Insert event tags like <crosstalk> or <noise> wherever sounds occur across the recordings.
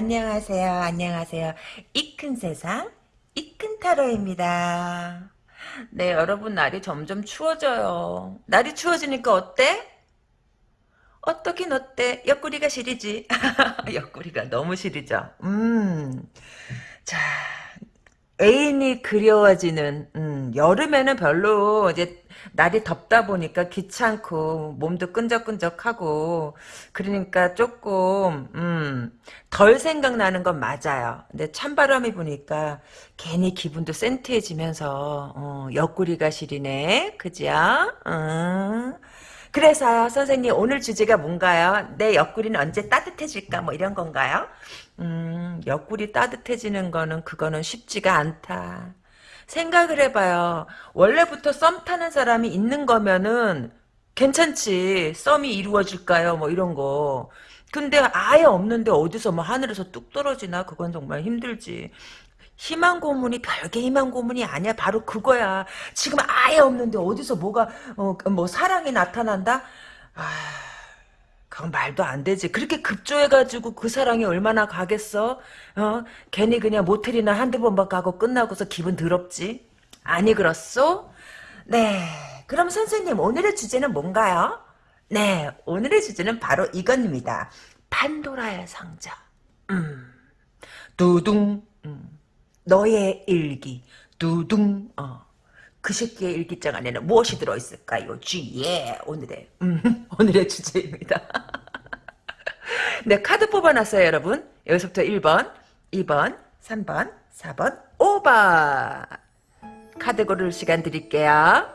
안녕하세요. 안녕하세요. 이 큰 세상, 이 큰 타로입니다. 네, 여러분, 날이 점점 추워져요. 날이 추워지니까 어때? 어떻긴 어때? 옆구리가 시리지. <laughs> 옆구리가 너무 시리죠. 음. 자, 애인이 그리워지는, 음, 여름에는 별로 이제 날이 덥다 보니까 귀찮고 몸도 끈적끈적하고 그러니까 조금 음, 덜 생각나는 건 맞아요. 근데 찬바람이 부니까 괜히 기분도 센티해지면서 어, 옆구리가 시리네. 그죠? 음. 그래서요 선생님 오늘 주제가 뭔가요? 내 옆구리는 언제 따뜻해질까 뭐 이런 건가요? 음, 옆구리 따뜻해지는 거는 그거는 쉽지가 않다. 생각을 해봐요. 원래부터 썸 타는 사람이 있는 거면은 괜찮지. 썸이 이루어질까요? 뭐 이런 거. 근데 아예 없는데 어디서 뭐 하늘에서 뚝 떨어지나? 그건 정말 힘들지. 희망 고문이 별개 희망 고문이 아니야. 바로 그거야. 지금 아예 없는데 어디서 뭐가 어, 뭐 사랑이 나타난다? 아, 그건 말도 안 되지. 그렇게 급조해가지고 그 사랑이 얼마나 가겠어? 어? 괜히 그냥 모텔이나 한두 번만 가고 끝나고서 기분 더럽지? 아니 그렇소? 네. 그럼 선생님 오늘의 주제는 뭔가요? 네. 오늘의 주제는 바로 이겁니다. 판도라의 상자. 음. 두둥. 음. 너의 일기 두둥 어. 그 새끼의 일기장 안에는 무엇이 들어있을까요? 쥐예 오늘의 음, <laughs> 오늘의 주제입니다. 네 카드 뽑아놨어요 여러분. 여기서부터 1번 2번 3번 4번 5번 카드 고를 시간 드릴게요.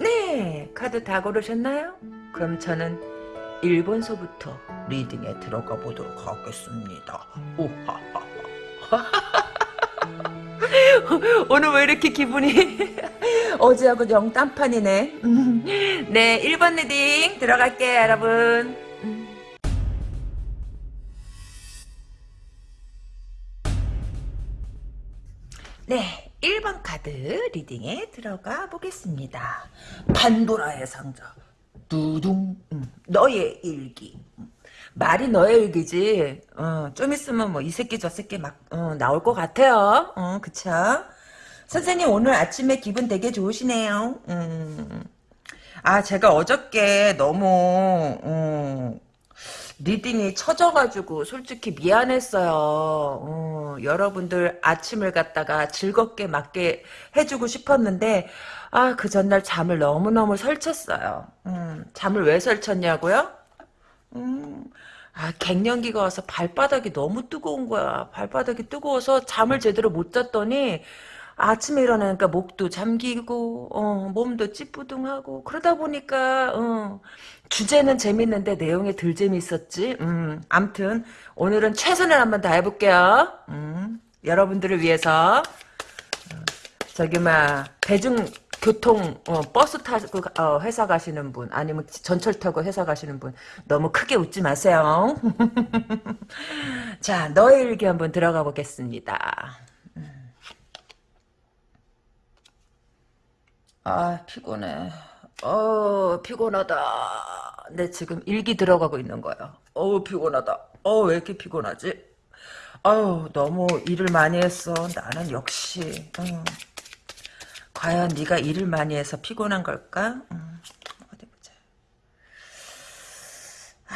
네, 카드 다 고르셨나요? 그럼 저는 일본서부터 리딩에 들어가 보도록 하겠습니다. 오하하하. <laughs> 오늘 왜 이렇게 기분이 <laughs> 어제하고 영 딴판이네. <laughs> 네, 1번 reading 들어갈게요, 여러분. 네, 1번 카드 reading에 들어가 보겠습니다. 판도라의 상자. 두둥. 음, 너의 일기. 음, 말이 너의 일기지. 어, 좀 있으면 뭐 이 새끼 저 새끼 막 어, 나올 것 같아요. 어, 그쵸? 선생님 오늘 아침에 기분 되게 좋으시네요. 음. 아 제가 어저께 너무 음, reading이 처져가지고 솔직히 미안했어요. 어, 여러분들 아침을 갖다가 즐겁게 맞게 해주고 싶었는데 아 그 전날 잠을 너무너무 설쳤어요. 음, 잠을 왜 설쳤냐고요? 음, 아 갱년기가 와서 발바닥이 너무 뜨거운 거야. 발바닥이 뜨거워서 잠을 제대로 못 잤더니 아침에 일어나니까 목도 잠기고 어, 몸도 찌뿌둥하고 그러다 보니까 어, 주제는 재밌는데 내용이 덜 재밌었지. 음, 암튼 오늘은 최선을 한번 다 해볼게요. 음, 여러분들을 위해서 어, 저기 막 대중 교통 어, 버스 타고 어, 회사 가시는 분 아니면 전철 타고 회사 가시는 분 너무 크게 웃지 마세요. <laughs> 자 너의 일기 한번 들어가 보겠습니다. 아 피곤해. 어 피곤하다. 내 지금 일기 들어가고 있는 거야. 어 피곤하다. 어왜 이렇게 피곤하지? 아유 너무 일을 많이 했어. 나는 역시 음. 과연 네가 일을 많이 해서 피곤한 걸까? 음. 어디 보자. 아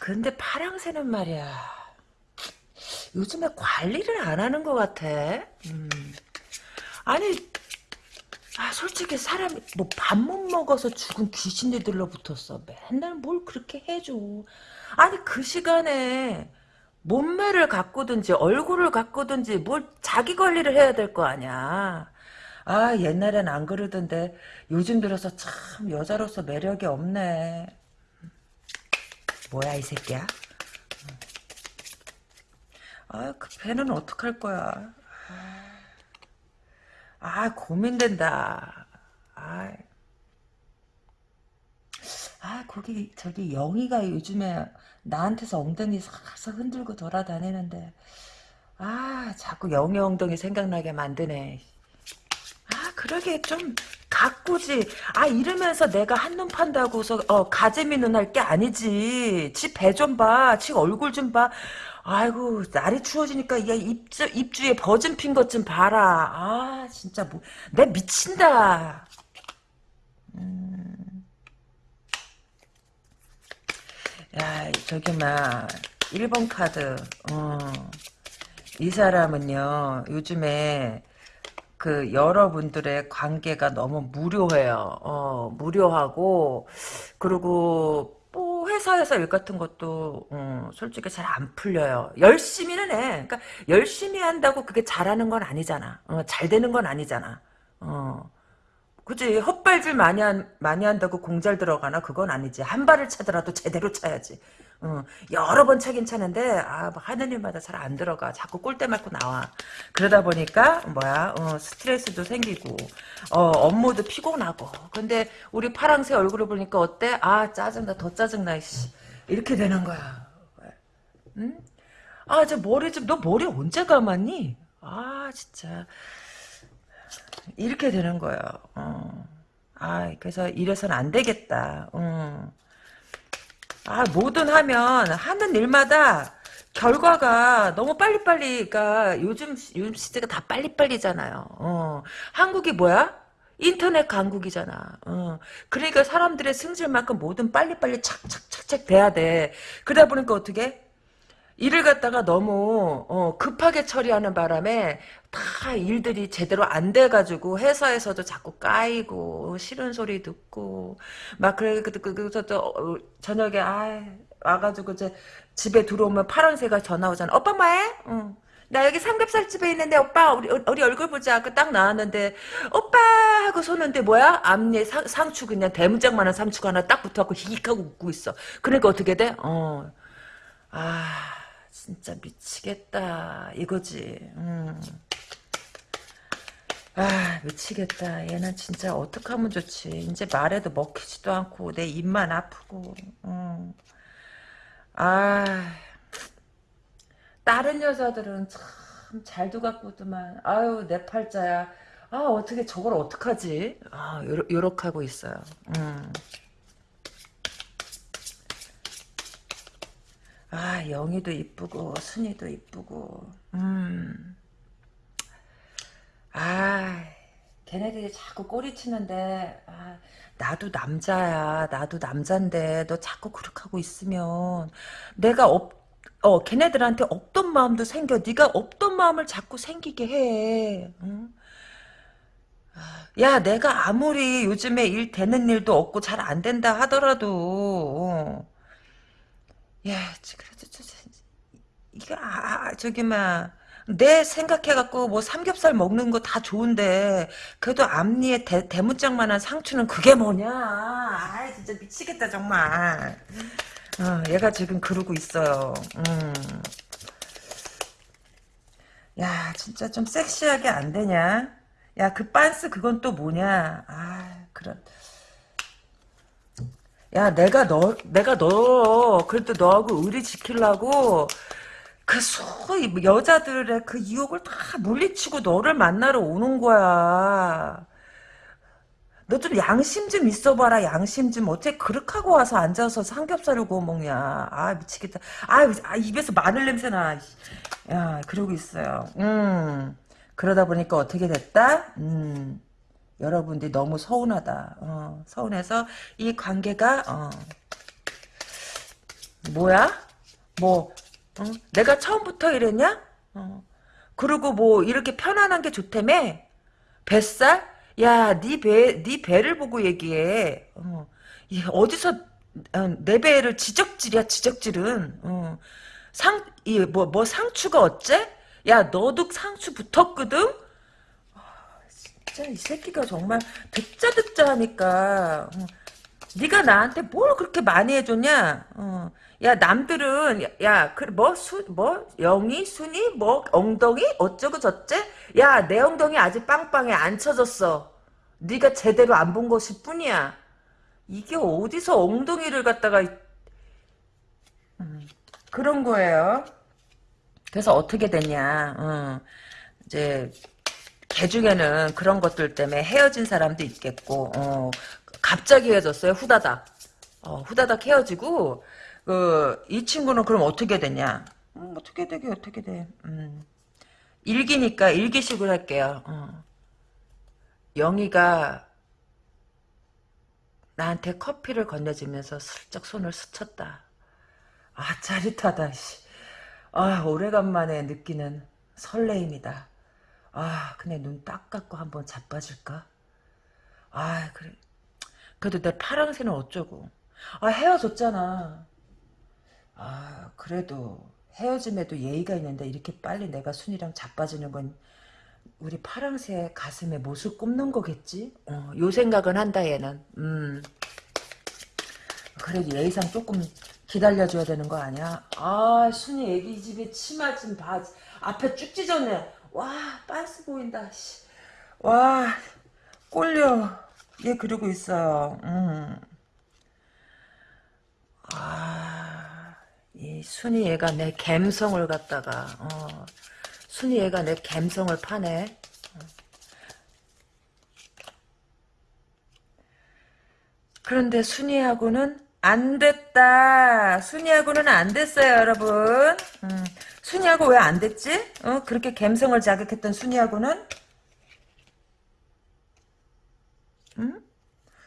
근데 파랑새는 말이야. 요즘에 관리를 안 하는 것 같아. 음. 아니 아 솔직히 사람이 뭐 밥 못 먹어서 죽은 귀신들 들러붙었어. 맨날 뭘 그렇게 해줘. 아니 그 시간에 몸매를 가꾸든지 얼굴을 가꾸든지 뭘 자기 관리를 해야 될 거 아니야. 아 옛날엔 안 그러던데 요즘 들어서 참 여자로서 매력이 없네. 뭐야 이 새끼야? 아그 배는 어떡할 거야. 아, 고민된다. 아, 아, 거기, 저기, 영희가 요즘에 나한테서 엉덩이 살살 흔들고 돌아다니는데, 아, 자꾸 영희 엉덩이 생각나게 만드네. 아, 그러게 좀 가꾸지. 아 이러면서 내가 한눈 판다고서 어 가재미 눈할 게 아니지. 지 배 좀 봐. 지 얼굴 좀 봐. 아이고 날이 추워지니까 이게 입주 입주에 버진 핀 것 좀 봐라. 아 진짜 뭐 내 미친다. 음. 야 저기 막 1번 카드. 어. 이 사람은요 요즘에 그 여러분들의 관계가 너무 무료해요. 어, 무료하고 그리고 뭐 회사에서 일 같은 것도 어, 솔직히 잘 안 풀려요. 열심히는 해. 그러니까 열심히 한다고 그게 잘하는 건 아니잖아. 어, 잘 되는 건 아니잖아. 어. 그지 헛발질 많이 한, 많이 한다고 공잘 들어가나 그건 아니지 한 발을 차더라도 제대로 차야지 어, 여러 번 차긴 차는데 아, 뭐 하는 일마다 잘 안 들어가 자꾸 꼴대 맞고 나와 그러다 보니까 뭐야 어, 스트레스도 생기고 어, 업무도 피곤하고 근데 우리 파랑새 얼굴을 보니까 어때 아 짜증나 더 짜증나 씨. 이렇게 되는 거야 응? 아 저 머리 좀 너 머리 언제 감았니 아 진짜 이렇게 되는 거예요. 어. 아, 그래서 이래서는 안 되겠다. 어. 아, 뭐든 하면 하는 일마다 결과가 너무 빨리빨리, 그러니까 요즘 요즘 시대가 다 빨리빨리잖아요. 어. 한국이 뭐야? 인터넷 강국이잖아. 어. 그러니까 사람들의 승질만큼 뭐든 빨리빨리 착착착착 돼야 돼. 그러다 보니까 어떻게? 일을 갖다가 너무 어, 급하게 처리하는 바람에 다 일들이 제대로 안 돼가지고 회사에서도 자꾸 까이고 싫은 소리 듣고 막 그래 그래서 또 어, 저녁에 아 와가지고 이제 집에 들어오면 파란새가 전화 오잖아. 오빠 뭐해? 응. 나 여기 삼겹살 집에 있는데 오빠 우리 우리 얼굴 보자. 그 딱 나왔는데 오빠 하고 손는데 뭐야? 앞니에 상, 상추 그냥 대문짝만한 상추가 하나 딱 붙어갖고 히익하고 웃고 있어. 그러니까 어떻게 돼? 어. 아. 진짜 미치겠다. 이거지. 음. 아 미치겠다. 얘는 진짜 어떡 하면 좋지. 이제 말해도 먹히지도 않고 내 입만 아프고. 음. 아. 다른 여자들은 참 잘도 갖고도만. 아유 내 팔자야. 아 어떻게 저걸 어떡하지? 아 요렇, 요렇게 하고 있어요. 음. 아 영희도 이쁘고 순이도 이쁘고 음. 아 걔네들이 자꾸 꼬리치는데 아, 나도 남자야 나도 남잔데 너 자꾸 그렇게 하고 있으면 내가 없, 어 걔네들한테 없던 마음도 생겨 네가 없던 마음을 자꾸 생기게 해 응? 아, 야 내가 아무리 요즘에 일 되는 일도 없고 잘 안 된다 하더라도 어. 야, 그래도 저, 저, 이거 아, 아, 저기 막 내 생각해갖고 뭐 삼겹살 먹는 거 다 좋은데 그래도 앞니에 대, 대문짝만한 상추는 그게 뭐냐? 아, 진짜 미치겠다 정말. 어, 얘가 지금 그러고 있어요. 음. 야, 진짜 좀 섹시하게 안 되냐? 야, 그 빤스 그건 또 뭐냐? 아, 그런. 야, 내가 너, 내가 너, 그래도 너하고 의리 지키려고, 그 소위 여자들의 그 유혹을 다 물리치고 너를 만나러 오는 거야. 너 좀 양심 좀 있어봐라, 양심 좀. 어떻게 그렇게 하고 와서 앉아서 삼겹살을 구워 먹냐. 아, 미치겠다. 아, 아 입에서 마늘 냄새 나. 야, 그러고 있어요. 음. 그러다 보니까 어떻게 됐다? 음. 여러분들이 너무 서운하다. 어, 서운해서 이 관계가 어, 뭐야? 뭐 어? 내가 처음부터 이랬냐? 어. 그리고 뭐 이렇게 편안한 게 좋다며? 뱃살? 야, 네 배, 네 배를 보고 얘기해. 어. 어디서 어, 내 배를 지적질이야, 지적질은. 어. 상, 이, 뭐, 뭐 상추가 어째? 야, 너도 상추 붙었거든? 진짜 이 새끼가 정말 듣자 듣자 하니까 어. 네가 나한테 뭘 그렇게 많이 해줬냐? 어. 야 남들은 야그뭐수뭐 뭐, 영희 순이 뭐 엉덩이 어쩌고 저째? 야내 엉덩이 아직 빵빵해 안 쳐졌어. 네가 제대로 안 본 것일 뿐이야. 이게 어디서 엉덩이를 갖다가 음, 그런 거예요. 그래서 어떻게 됐냐? 어. 이제 개 중에는 그런 것들 때문에 헤어진 사람도 있겠고, 어, 갑자기 헤어졌어요, 후다닥. 어, 후다닥 헤어지고, 그, 이 친구는 그럼 어떻게 되냐? 음, 어떻게 되게, 어떻게 돼. 음. 일기니까 일기식으로 할게요. 어. 영희가 나한테 커피를 건네주면서 슬쩍 손을 스쳤다. 아, 짜릿하다, 씨. 아, 오래간만에 느끼는 설레임이다. 아, 그냥 눈 딱 감고 한번 자빠질까? 아, 그래. 그래도 내 파랑새는 어쩌고. 아, 헤어졌잖아. 아, 그래도 헤어짐에도 예의가 있는데 이렇게 빨리 내가 순이랑 자빠지는 건 우리 파랑새 가슴에 못을 꼽는 거겠지? 어, 요 생각은 한다 얘는. 음. 그래도 예의상 조금 기다려줘야 되는 거 아니야? 아 순이 애기 집에 치마 좀 봐. 앞에 쭉 찢었네. 와 빤스 보인다. 씨. 와 꼴려. 얘 그러고 있어요. 음. 아, 이 순이 얘가 내 갬성을 갖다가 어, 순이 얘가 내 갬성을 파네. 그런데 순이하고는 안 됐다. 순이하고는 안 됐어요, 여러분. 음, 순이하고 왜 안 됐지? 어, 그렇게 갬성을 자극했던 순이하고는? 음?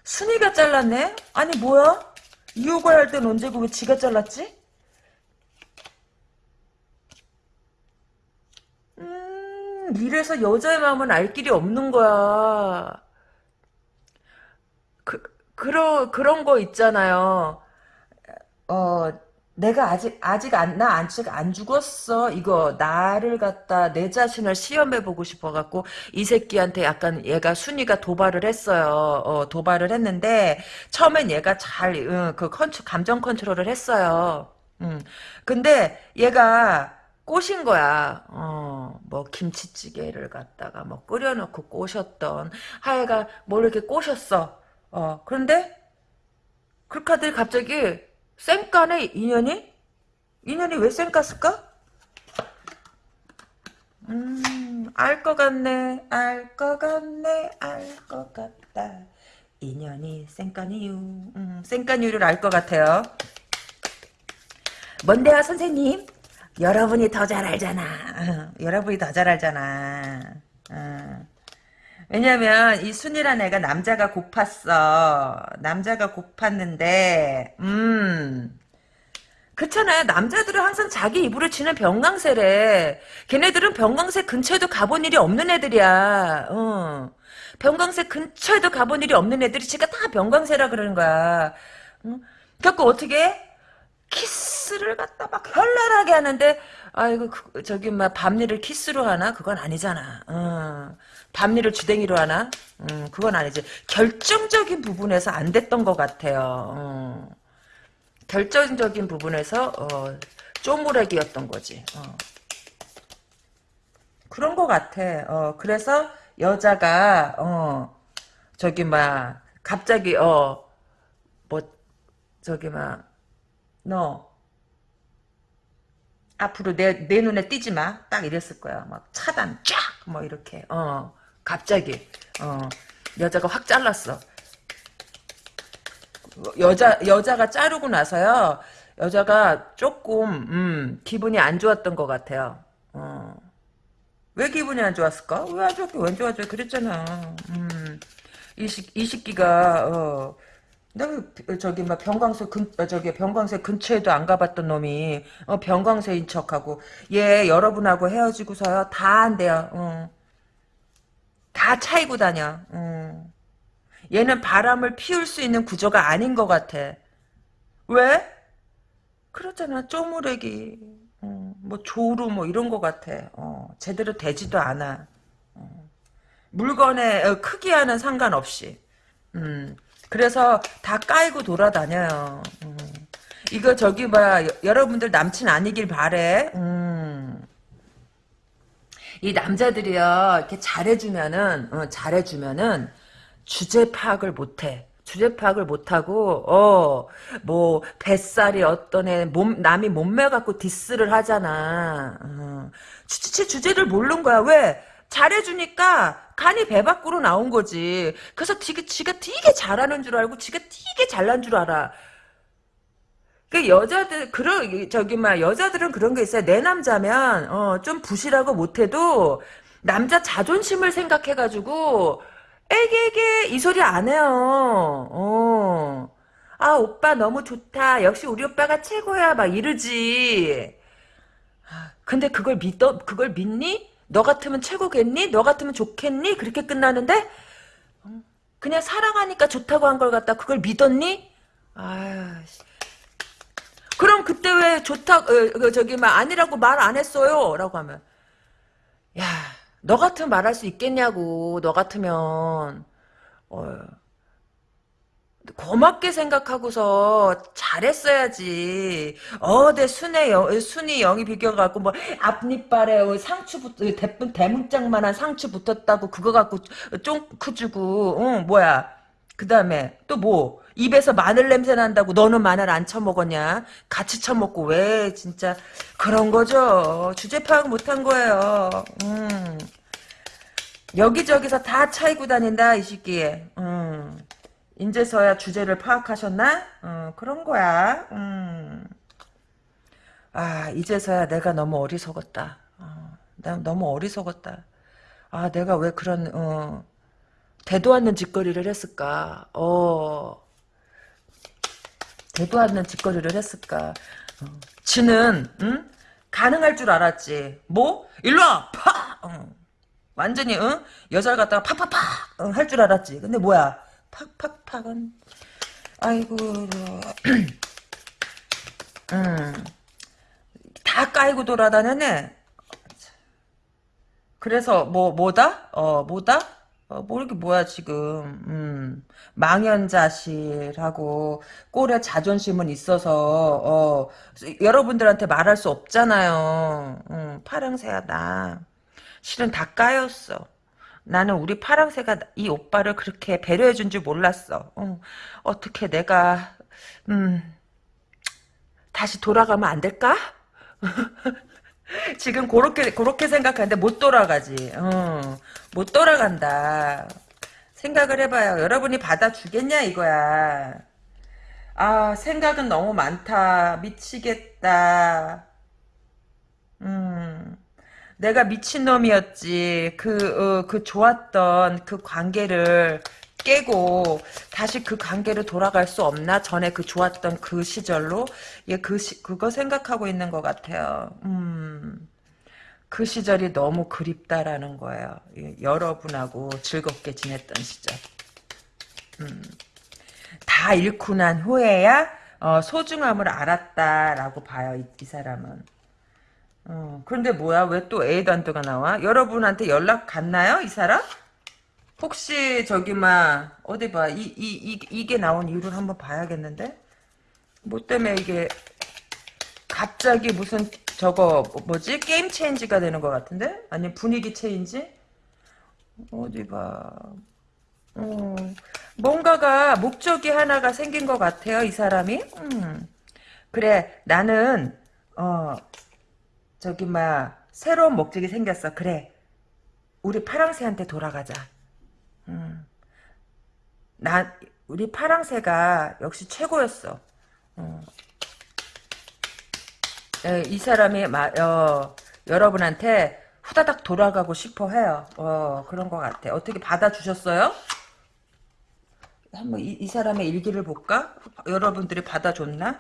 순이가 잘랐네? 아니, 뭐야? 이호가 할 땐 언제고 왜 지가 잘랐지? 음, 이래서 여자의 마음은 알 길이 없는 거야. 그, 그런, 그런 거 있잖아요. 어, 내가 아직, 아직 안, 나 아직 안 죽었어. 이거, 나를 갖다, 내 자신을 시험해보고 싶어갖고, 이 새끼한테 약간 얘가, 순이가 도발을 했어요. 어, 도발을 했는데, 처음엔 얘가 잘, 응, 그 컨트, 감정 컨트롤을 했어요. 음. 근데, 얘가, 꼬신 거야. 어, 뭐, 김치찌개를 갖다가 뭐 끓여놓고 꼬셨던, 하여간 뭘 이렇게 꼬셨어. 어, 그런데, 그카들 갑자기, 쌩까네, 인연이? 인연이 왜 쌩깠을까? 음, 알 것 같네, 알 것 같네, 알 것 같다. 인연이 쌩깐 이유, 음, 쌩깐 이유를 알 것 같아요. 뭔데요, 선생님? 여러분이 더 잘 알잖아. 어, 여러분이 더 잘 알잖아. 어. 왜냐면 이 순이란 애가 남자가 고팠어. 남자가 고팠는데 음 그렇잖아요. 남자들은 항상 자기 입으로 치는 병강세래. 걔네들은 병강세 근처에도 가본 일이 없는 애들이야. 어. 병강세 근처에도 가본 일이 없는 애들이 지가 다 병강세라 그러는 거야. 응? 그래갖고 어떻게 키스를 갖다 막 현란하게 하는데 아이고 그, 저기 막 밤일을 키스로 하나 그건 아니잖아. 어. 밤일을 주댕이로 하나? 음, 그건 아니지. 결정적인 부분에서 안 됐던 것 같아요. 어. 결정적인 부분에서 어, 쪼무레기였던 거지. 어. 그런 것 같아. 어, 그래서 여자가 어, 저기 막 갑자기 어 뭐 저기 막 너 앞으로 내, 내 눈에 띄지 마. 딱 이랬을 거야. 막 차단 쫙 뭐 이렇게 어 갑자기 어 여자가 확 잘랐어. 여자 여자가 자르고 나서요. 여자가 조금 음, 기분이 안 좋았던 것 같아요. 어. 왜 기분이 안 좋았을까? 왜 안 좋았게 왜 좋아져? 그랬잖아. 음. 이식 이식기가 어. 내가 저기 막 병광세 근 어, 저기 병광세 근처에도 안 가봤던 놈이 어, 병광세인 척하고 얘 여러분하고 헤어지고서요 다 안 돼요. 어. 다 차이고 다녀. 어. 얘는 바람을 피울 수 있는 구조가 아닌 것 같아. 왜? 그렇잖아. 쪼무레기. 어, 뭐 조루 뭐 이런 것 같아. 어, 제대로 되지도 않아. 어. 물건의 어, 크기와는 상관없이. 음, 그래서 다 까이고 돌아다녀요. 음. 이거 저기 봐 여러분들 남친 아니길 바래. 음. 이 남자들이요 이렇게 잘해주면은 어, 잘해주면은 주제 파악을 못해. 주제 파악을 못하고 어 뭐 뱃살이 어떤 애 몸 남이 몸매 갖고 디스를 하잖아. 어. 주체 주제를 모르는 거야. 왜? 잘해주니까 간이 배 밖으로 나온 거지. 그래서 지가, 지가 되게 잘하는 줄 알고 지가 되게 잘난 줄 알아. 그 여자들 그런 저기 막 여자들은 그런 게 있어요. 내 남자면 어, 좀 부실하고 못해도 남자 자존심을 생각해가지고 애기애기 이 소리 안 해요. 어. 아 오빠 너무 좋다. 역시 우리 오빠가 최고야. 막 이러지. 아, 근데 그걸 믿어 그걸 믿니? 너 같으면 최고겠니? 너 같으면 좋겠니? 그렇게 끝나는데 어, 그냥 사랑하니까 좋다고 한 걸 갖다 그걸 믿었니? 아 그럼 그때 왜 좋다 어, 그 저기 막 아니라고 말 안 했어요? 라고 하면 야 너 같으면 말할 수 있겠냐고 너 같으면 어, 고맙게 생각하고서 잘했어야지. 어, 내 순의 영, 순이 영이 비겨갖고 뭐 앞니빨에 상추 붙, 대문 대문짝만한 상추 붙었다고 그거 갖고 쫑 크 주고, 응 뭐야? 그 다음에 또 뭐? 입에서 마늘 냄새 난다고 너는 마늘 안 처먹었냐? 같이 처먹고 왜 진짜 그런 거죠. 주제 파악 못한 거예요. 음. 여기저기서 다 차이고 다닌다 이 시기에. 음. 인제서야 주제를 파악하셨나? 어, 그런 거야. 음. 아, 이제서야 내가 너무 어리석었다. 어, 나 너무 어리석었다. 아, 내가 왜 그런, 어, 대도 않는 짓거리를 했을까? 어, 대도 않는 짓거리를 했을까? 어, 지는, 응? 가능할 줄 알았지. 뭐? 일로 와! 파! 어. 완전히, 응? 여자를 갖다가 팍팍팍! 응, 할줄 알았지. 근데 뭐야? 팍팍팍은 아이고 음, <clears throat> 다 까이고 돌아다녔네 그래서 뭐 뭐다 어 뭐다 어, 뭐 이렇게 뭐야 지금. 음, 망연자실하고 꼴에 자존심은 있어서 어, 여러분들한테 말할 수 없잖아요. 음, 파랑새야 나. 실은 다 까였어. 나는 우리 파랑새가 이 오빠를 그렇게 배려해 준 줄 몰랐어. 어, 어떻게 내가 음 다시 돌아가면 안 될까? <laughs> <laughs> 지금 그렇게 그렇게 생각하는데 못 돌아가지. 어, 못 돌아간다. 생각을 해봐요. 여러분이 받아주겠냐 이거야. 아 생각은 너무 많다. 미치겠다. 음. 내가 미친놈이었지. 그, 어, 그 좋았던 그 관계를 깨고 다시 그 관계로 돌아갈 수 없나? 전에 그 좋았던 그 시절로? 예, 그 시, 그거 생각하고 있는 것 같아요. 음. 그 시절이 너무 그립다라는 거예요. 예, 여러분하고 즐겁게 지냈던 시절. 음. 다 잃고 난 후에야 어, 소중함을 알았다라고 봐요. 이, 이 사람은. 어, 그런데 뭐야? 왜 또 에이단트가 나와? 여러분한테 연락 갔나요? 이 사람? 혹시 저기 막 어디 봐. 이, 이, 이, 이게 나온 이유를 한번 봐야겠는데? 뭐 때문에 이게 갑자기 무슨 저거 뭐지? game change가 되는 것 같은데? 아니 분위기 change? 어디 봐. 어, 뭔가가 목적이 하나가 생긴 것 같아요. 이 사람이. 음. 그래 나는 어 저기 막 새로운 목적이 생겼어. 그래. 우리 파랑새한테 돌아가자. 음. 나 우리 파랑새가 역시 최고였어. 어. 에, 이 사람이 마, 어, 여러분한테 후다닥 돌아가고 싶어 해요. 어, 그런 것 같아. 어떻게 받아주셨어요? 한번 이, 이 사람의 일기를 볼까? 여러분들이 받아줬나?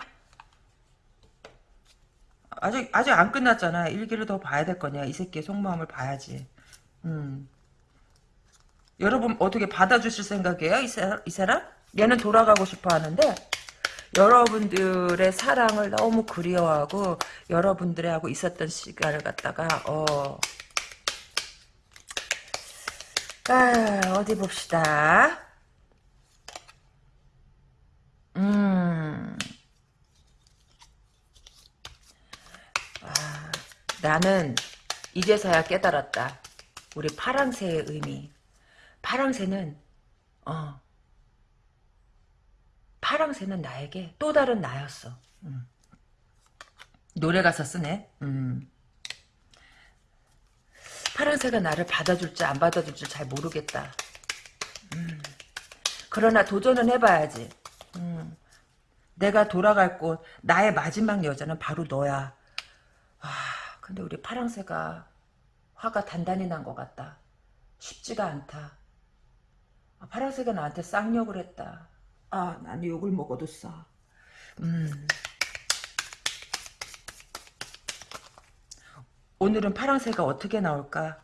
아직 아직 안 끝났잖아. 일기를 더 봐야 될 거냐. 이 새끼의 속마음을 봐야지. 음. 여러분 어떻게 받아주실 생각이에요? 이, 사, 이 사람? 얘는 돌아가고 싶어 하는데 여러분들의 사랑을 너무 그리워하고 여러분들하고 있었던 시간을 갖다가 어. 아, 어디 봅시다. 음. 나는 이제서야 깨달았다. 우리 파랑새의 의미. 파랑새는 어 파랑새는 나에게 또 다른 나였어. 음. 노래 가사 쓰네. 음. 파랑새가 나를 받아줄지 안 받아줄지 잘 모르겠다. 음. 그러나 도전은 해봐야지. 음. 내가 돌아갈 곳, 나의 마지막 여자는 바로 너야. 아, 근데 우리 파랑새가 화가 단단히 난 것 같다. 쉽지가 않다. 아, 파랑새가 나한테 쌍욕을 했다. 아, 나는 욕을 먹어도 싸. 음. 오늘은 파랑새가 어떻게 나올까?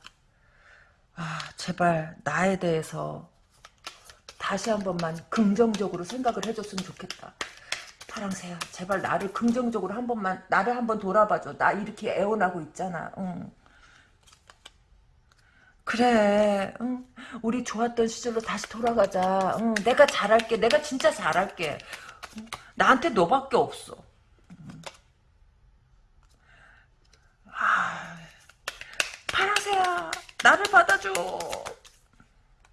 아, 제발 나에 대해서 다시 한 번만 긍정적으로 생각을 해줬으면 좋겠다. 파랑새야, 제발 나를 긍정적으로 한 번만, 나를 한 번 돌아봐줘. 나 이렇게 애원하고 있잖아. 응. 그래, 응. 우리 좋았던 시절로 다시 돌아가자. 응. 내가 잘할게. 내가 진짜 잘할게. 응. 나한테 너밖에 없어. 아, 파랑새야, 나를 받아줘.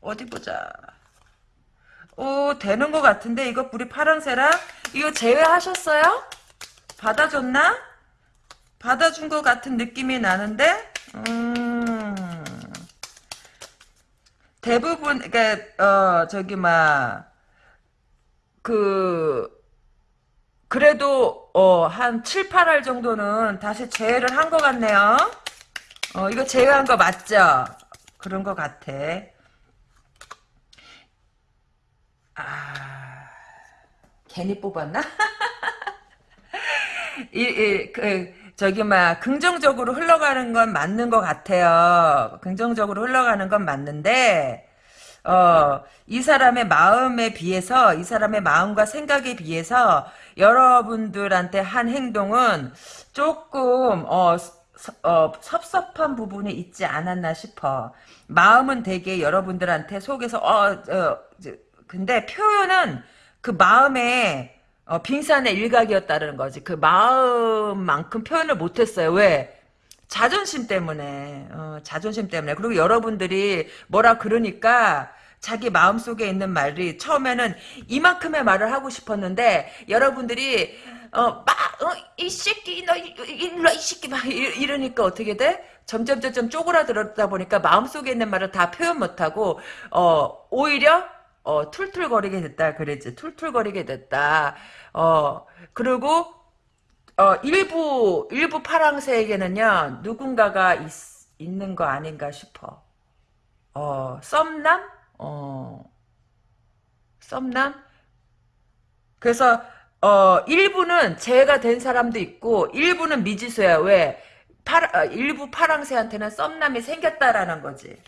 어디 보자. 오, 되는 것 같은데, 이거 우리 파랑새랑? 이거 제외하셨어요? 받아줬나? 받아준 것 같은 느낌이 나는데? 음. 대부분, 그니까, 어, 저기, 막, 그, 그래도, 어, 한 7, 8할 정도는 다시 제외를 한 것 같네요. 어, 이거 제외한 거 맞죠? 그런 것 같아. 아, 괜히 뽑았나? <laughs> 이, 이, 그, 저기, 막, 긍정적으로 흘러가는 건 맞는 것 같아요. 긍정적으로 흘러가는 건 맞는데, 어, 이 사람의 마음에 비해서, 이 사람의 마음과 생각에 비해서, 여러분들한테 한 행동은 조금, 어, 서- 어, 섭섭한 부분이 있지 않았나 싶어. 마음은 되게 여러분들한테 속에서, 어, 어, 근데 표현은 그 마음에 어, 빙산의 일각이었다는 거지. 그 마음만큼 표현을 못했어요. 왜? 자존심 때문에. 어, 자존심 때문에. 그리고 여러분들이 뭐라 그러니까 자기 마음속에 있는 말이 처음에는 이만큼의 말을 하고 싶었는데 여러분들이 어, 막, 어, 이 새끼, 너, 이- 일로, 와, 이 새끼, 막, 이- 이러니까 어떻게 돼? 점점, 점점 쪼그라들었다 보니까 마음속에 있는 말을 다 표현 못하고, 어, 오히려, 어, 툴툴거리게 됐다. 그랬지. 툴툴거리게 됐다. 어, 그리고, 어, 일부, 일부 파랑새에게는요, 누군가가 있, 있는 거 아닌가 싶어. 어, 썸남? 어, 썸남? 그래서 어 일부는 재해가 된 사람도 있고 일부는 미지수야. 왜? 파, 어, 일부 파랑새한테는 썸남이 생겼다라는 거지.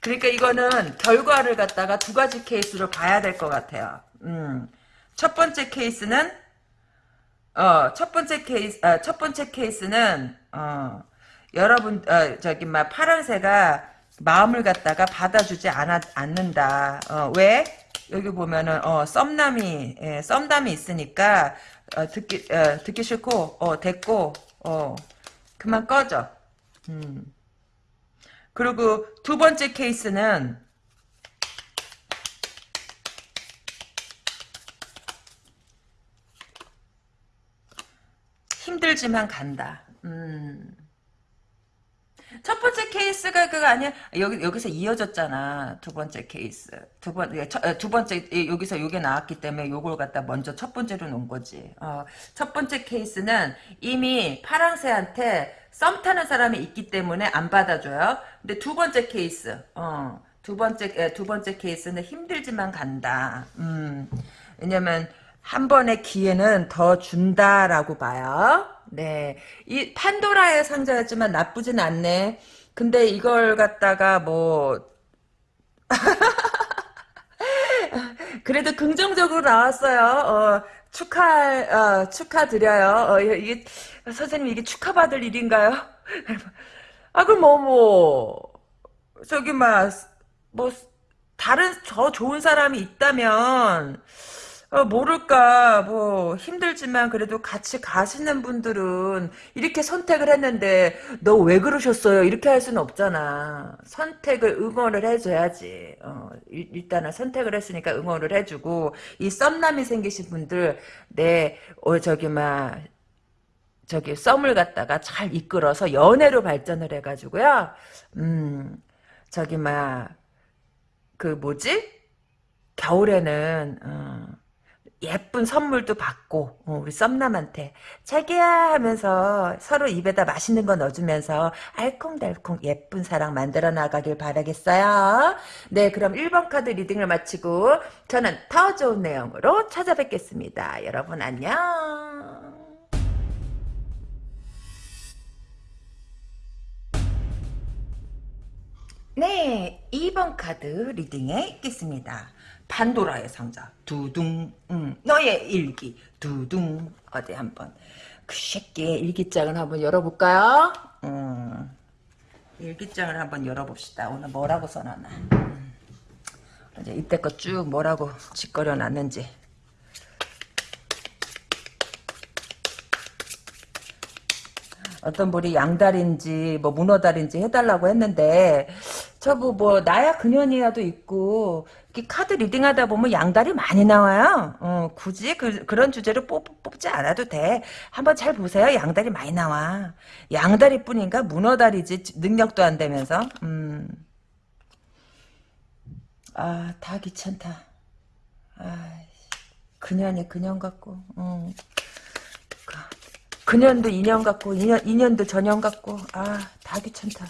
그러니까 이거는 결과를 갖다가 두 가지 케이스로 봐야 될 것 같아요. 음. 첫 번째 케이스는 어, 첫 번째 케이스, 아, 첫 번째 케이스는, 어, 여러분, 어, 저기, 막, 파란새가 마음을 갖다가 받아주지 않아, 않는다. 어, 왜? 여기 보면은, 어, 썸남이, 예, 썸남이 있으니까, 어, 듣기, 어, 듣기 싫고, 어, 됐고, 어, 그만 꺼져. 음. 그리고 두 번째 케이스는, 힘들지만 간다. 음. 첫 번째 케이스가 그거 아니야? 여기 여기서 이어졌잖아. 두 번째 케이스. 두 번, 예, 첫- 어, 두 번째 예, 여기서 요게 나왔기 때문에 요걸 갖다 먼저 첫 번째로 놓은 거지. 어, 첫 번째 케이스는 이미 파랑새한테 썸 타는 사람이 있기 때문에 안 받아줘요. 근데 두 번째 케이스, 어, 두 번째 예, 두 번째 케이스는 힘들지만 간다. 음, 왜냐면 한 번의 기회는 더 준다라고 봐요. 네. 이 판도라의 상자였지만 나쁘진 않네. 근데 이걸 갖다가 뭐 <laughs> 그래도 긍정적으로 나왔어요. 어, 축하 어, 축하드려요. 어, 이게 선생님 이게 축하받을 일인가요? <laughs> 아 그럼 뭐뭐 저기 막뭐 다른 더 좋은 사람이 있다면 어, 모를까, 뭐, 힘들지만 그래도 같이 가시는 분들은 이렇게 선택을 했는데, 너 왜 그러셨어요? 이렇게 할 수는 없잖아. 선택을 응원을 해줘야지. 어, 일- 일단은 선택을 했으니까 응원을 해주고, 이 썸남이 생기신 분들, 네, 어, 저기, 막, 저기 썸을 갖다가 잘 이끌어서 연애로 발전을 해가지고요. 음 저기 막 그 뭐지 겨울에는 어, 예쁜 선물도 받고 어, 우리 썸남한테 자기야 하면서 서로 입에다 맛있는 거 넣어주면서 알콩달콩 예쁜 사랑 만들어 나가길 바라겠어요. 네 그럼 1번 카드 리딩을 마치고 저는 더 좋은 내용으로 찾아뵙겠습니다. 여러분 안녕. 네, 2번 카드 리딩에 있겠습니다. 판도라의 상자, 두둥, 음, 너의 일기, 두둥, 어디 한번, 그 새끼의 일기장을 한번 열어볼까요? 음, 일기장을 한번 열어봅시다. 오늘 뭐라고 써놨나. 음, 이제 이때껏 쭉 뭐라고 짓거려 놨는지. 어떤 분이 양다리인지 뭐 문어다리인지 해달라고 했는데 저뭐 뭐 나야 그년이야도 있고 카드 리딩하다 보면 양다리 많이 나와요. 어, 굳이 그, 그런 주제로 뽑, 뽑지 않아도 돼. 한번 잘 보세요. 양다리 많이 나와. 양다리뿐인가 문어다리지 능력도 안 되면서. 음. 아, 다 귀찮다. 아, 그년이 그년 같고. 음. 그년도 인연 같고 인연, 인연도 전연 같고 아 다 귀찮다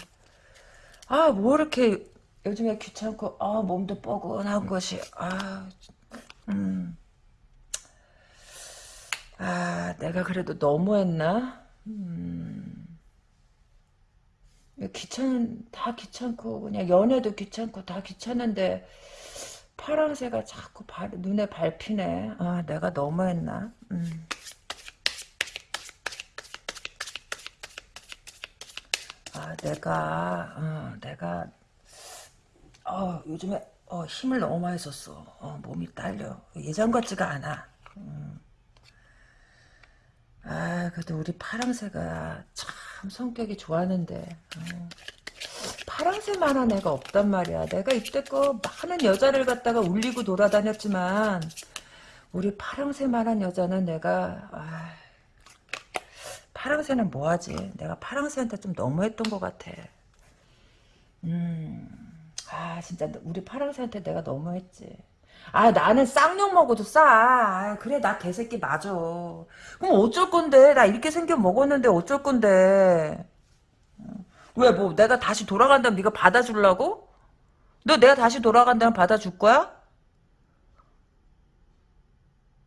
아 뭐 이렇게 요즘에 귀찮고 아 몸도 뻐근한 것이 아 음. 아 내가 그래도 너무했나 음. 귀찮은 다 귀찮고 그냥 연애도 귀찮고 다 귀찮은데 파랑새가 자꾸 발, 눈에 밟히네 아 내가 너무했나 음. 아, 내가, 어, 내가, 어, 요즘에, 어, 힘을 너무 많이 썼어. 어, 몸이 딸려. 예전 같지가 않아. 음. 아, 그래도 우리 파랑새가 참 성격이 좋았는데, 어. 파랑새만한 애가 없단 말이야. 내가 이때껏 많은 여자를 갖다가 울리고 돌아다녔지만, 우리 파랑새만한 여자는 내가, 아, 파랑새는 뭐하지? 내가 파랑새한테 좀 너무했던 것 같아. 음, 아 진짜 우리 파랑새한테 내가 너무했지. 아 나는 쌍욕 먹어도 싸. 아, 그래 나 개새끼 맞아. 그럼 어쩔 건데? 나 이렇게 생겨 먹었는데 어쩔 건데? 왜 뭐 내가 다시 돌아간다면 네가 받아주려고? 너 내가 다시 돌아간다면 받아줄 거야?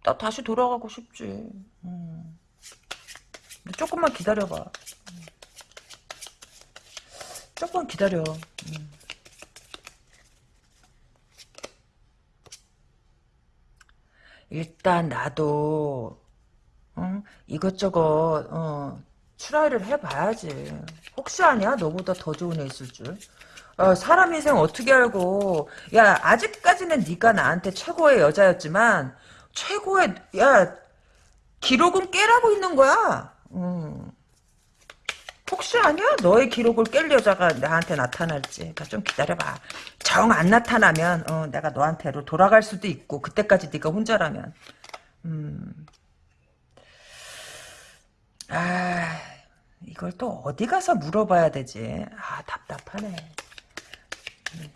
나 다시 돌아가고 싶지. 음. 조금만 기다려봐. 조금만 기다려. 음. 일단 나도 어? 이것저것 어, 트라이를 해봐야지. 혹시 아니야? 너보다 더 좋은 애 있을 줄. 어, 사람 인생 어떻게 알고 야 아직까지는 네가 나한테 최고의 여자였지만 최고의 야 기록은 깨라고 있는 거야. 음. 혹시 아니야? 너의 기록을 깰 여자가 나한테 나타날지. 그러니까 좀 기다려봐. 정 안 나타나면 어, 내가 너한테로 돌아갈 수도 있고 그때까지 네가 혼자라면. 음. 아 이걸 또 어디 가서 물어봐야 되지? 아 답답하네. 음.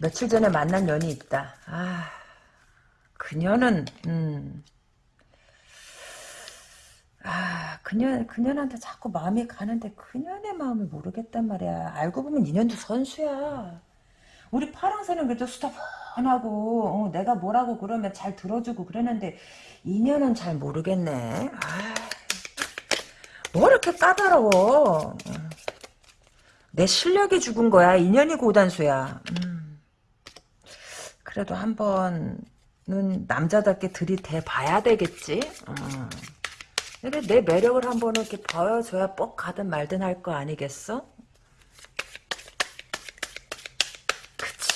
며칠 전에 만난 년이 있다. 아 그녀는 음. 아, 그년, 그년한테 자꾸 마음이 가는데 그년의 마음을 모르겠단 말이야. 알고 보면 인연도 선수야. 우리 파랑새는 그래도 수다번하고 어, 내가 뭐라고 그러면 잘 들어주고 그러는데 인연은 잘 모르겠네. 아, 뭐 이렇게 까다로워. 내 실력이 죽은 거야. 인연이 고단수야. 음. 그래도 한번 는 남자답게 들이대 봐야 되겠지. 어. 근데 내 매력을 한번 이렇게 보여줘야 뻑 가든 말든 할 거 아니겠어? 그치.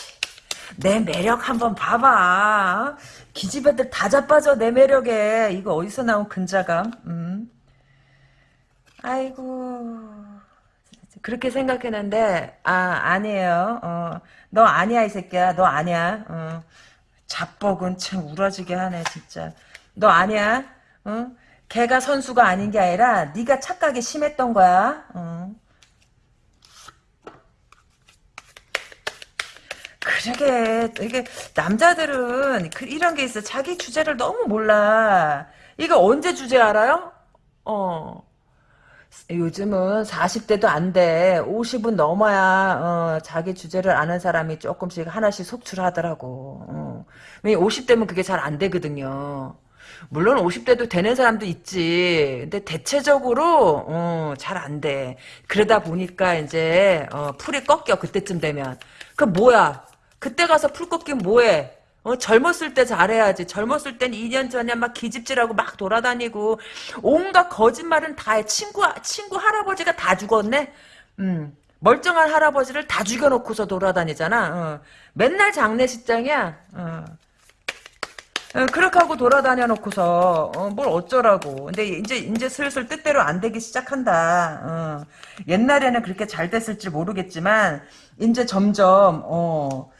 내 매력 한번 봐봐. 기집애들 다 자빠져 내 매력에. 이거 어디서 나온 근자감? 음. 아이고. 그렇게 생각했는데 아 아니에요. 어, 너 아니야 이 새끼야. 너 아니야. 어. 자뻑은 참 우러지게 하네 진짜. 너 아니야? 어? 걔가 선수가 아닌 게 아니라 네가 착각이 심했던 거야. 어. 그러게 이게 남자들은 그 이런 게 있어. 자기 주제를 너무 몰라. 이거 언제 주제 알아요? 어. 요즘은 40대도 안 돼. 50은 넘어야 어, 자기 주제를 아는 사람이 조금씩 하나씩 속출하더라고. 어. 왜 50대면 그게 잘 안 되거든요. 물론 50대도 되는 사람도 있지. 근데 대체적으로 어, 잘 안 돼. 그러다 보니까 이제 어, 풀이 꺾여 그때쯤 되면. 그 뭐야? 그때 가서 풀 꺾이면 뭐해? 어, 젊었을 때 잘해야지. 젊었을 땐 2년 전에 막 기집질하고 막 돌아다니고 온갖 거짓말은 다 해. 친구 친구 할아버지가 다 죽었네. 음. 멀쩡한 할아버지를 다 죽여놓고서 돌아다니잖아. 어. 맨날 장례식장이야. 어. 어, 그렇게 하고 돌아다녀 놓고서 어, 뭘 어쩌라고. 근데 이제 이제 슬슬 뜻대로 안 되기 시작한다. 어. 옛날에는 그렇게 잘 됐을지 모르겠지만 이제 점점 어.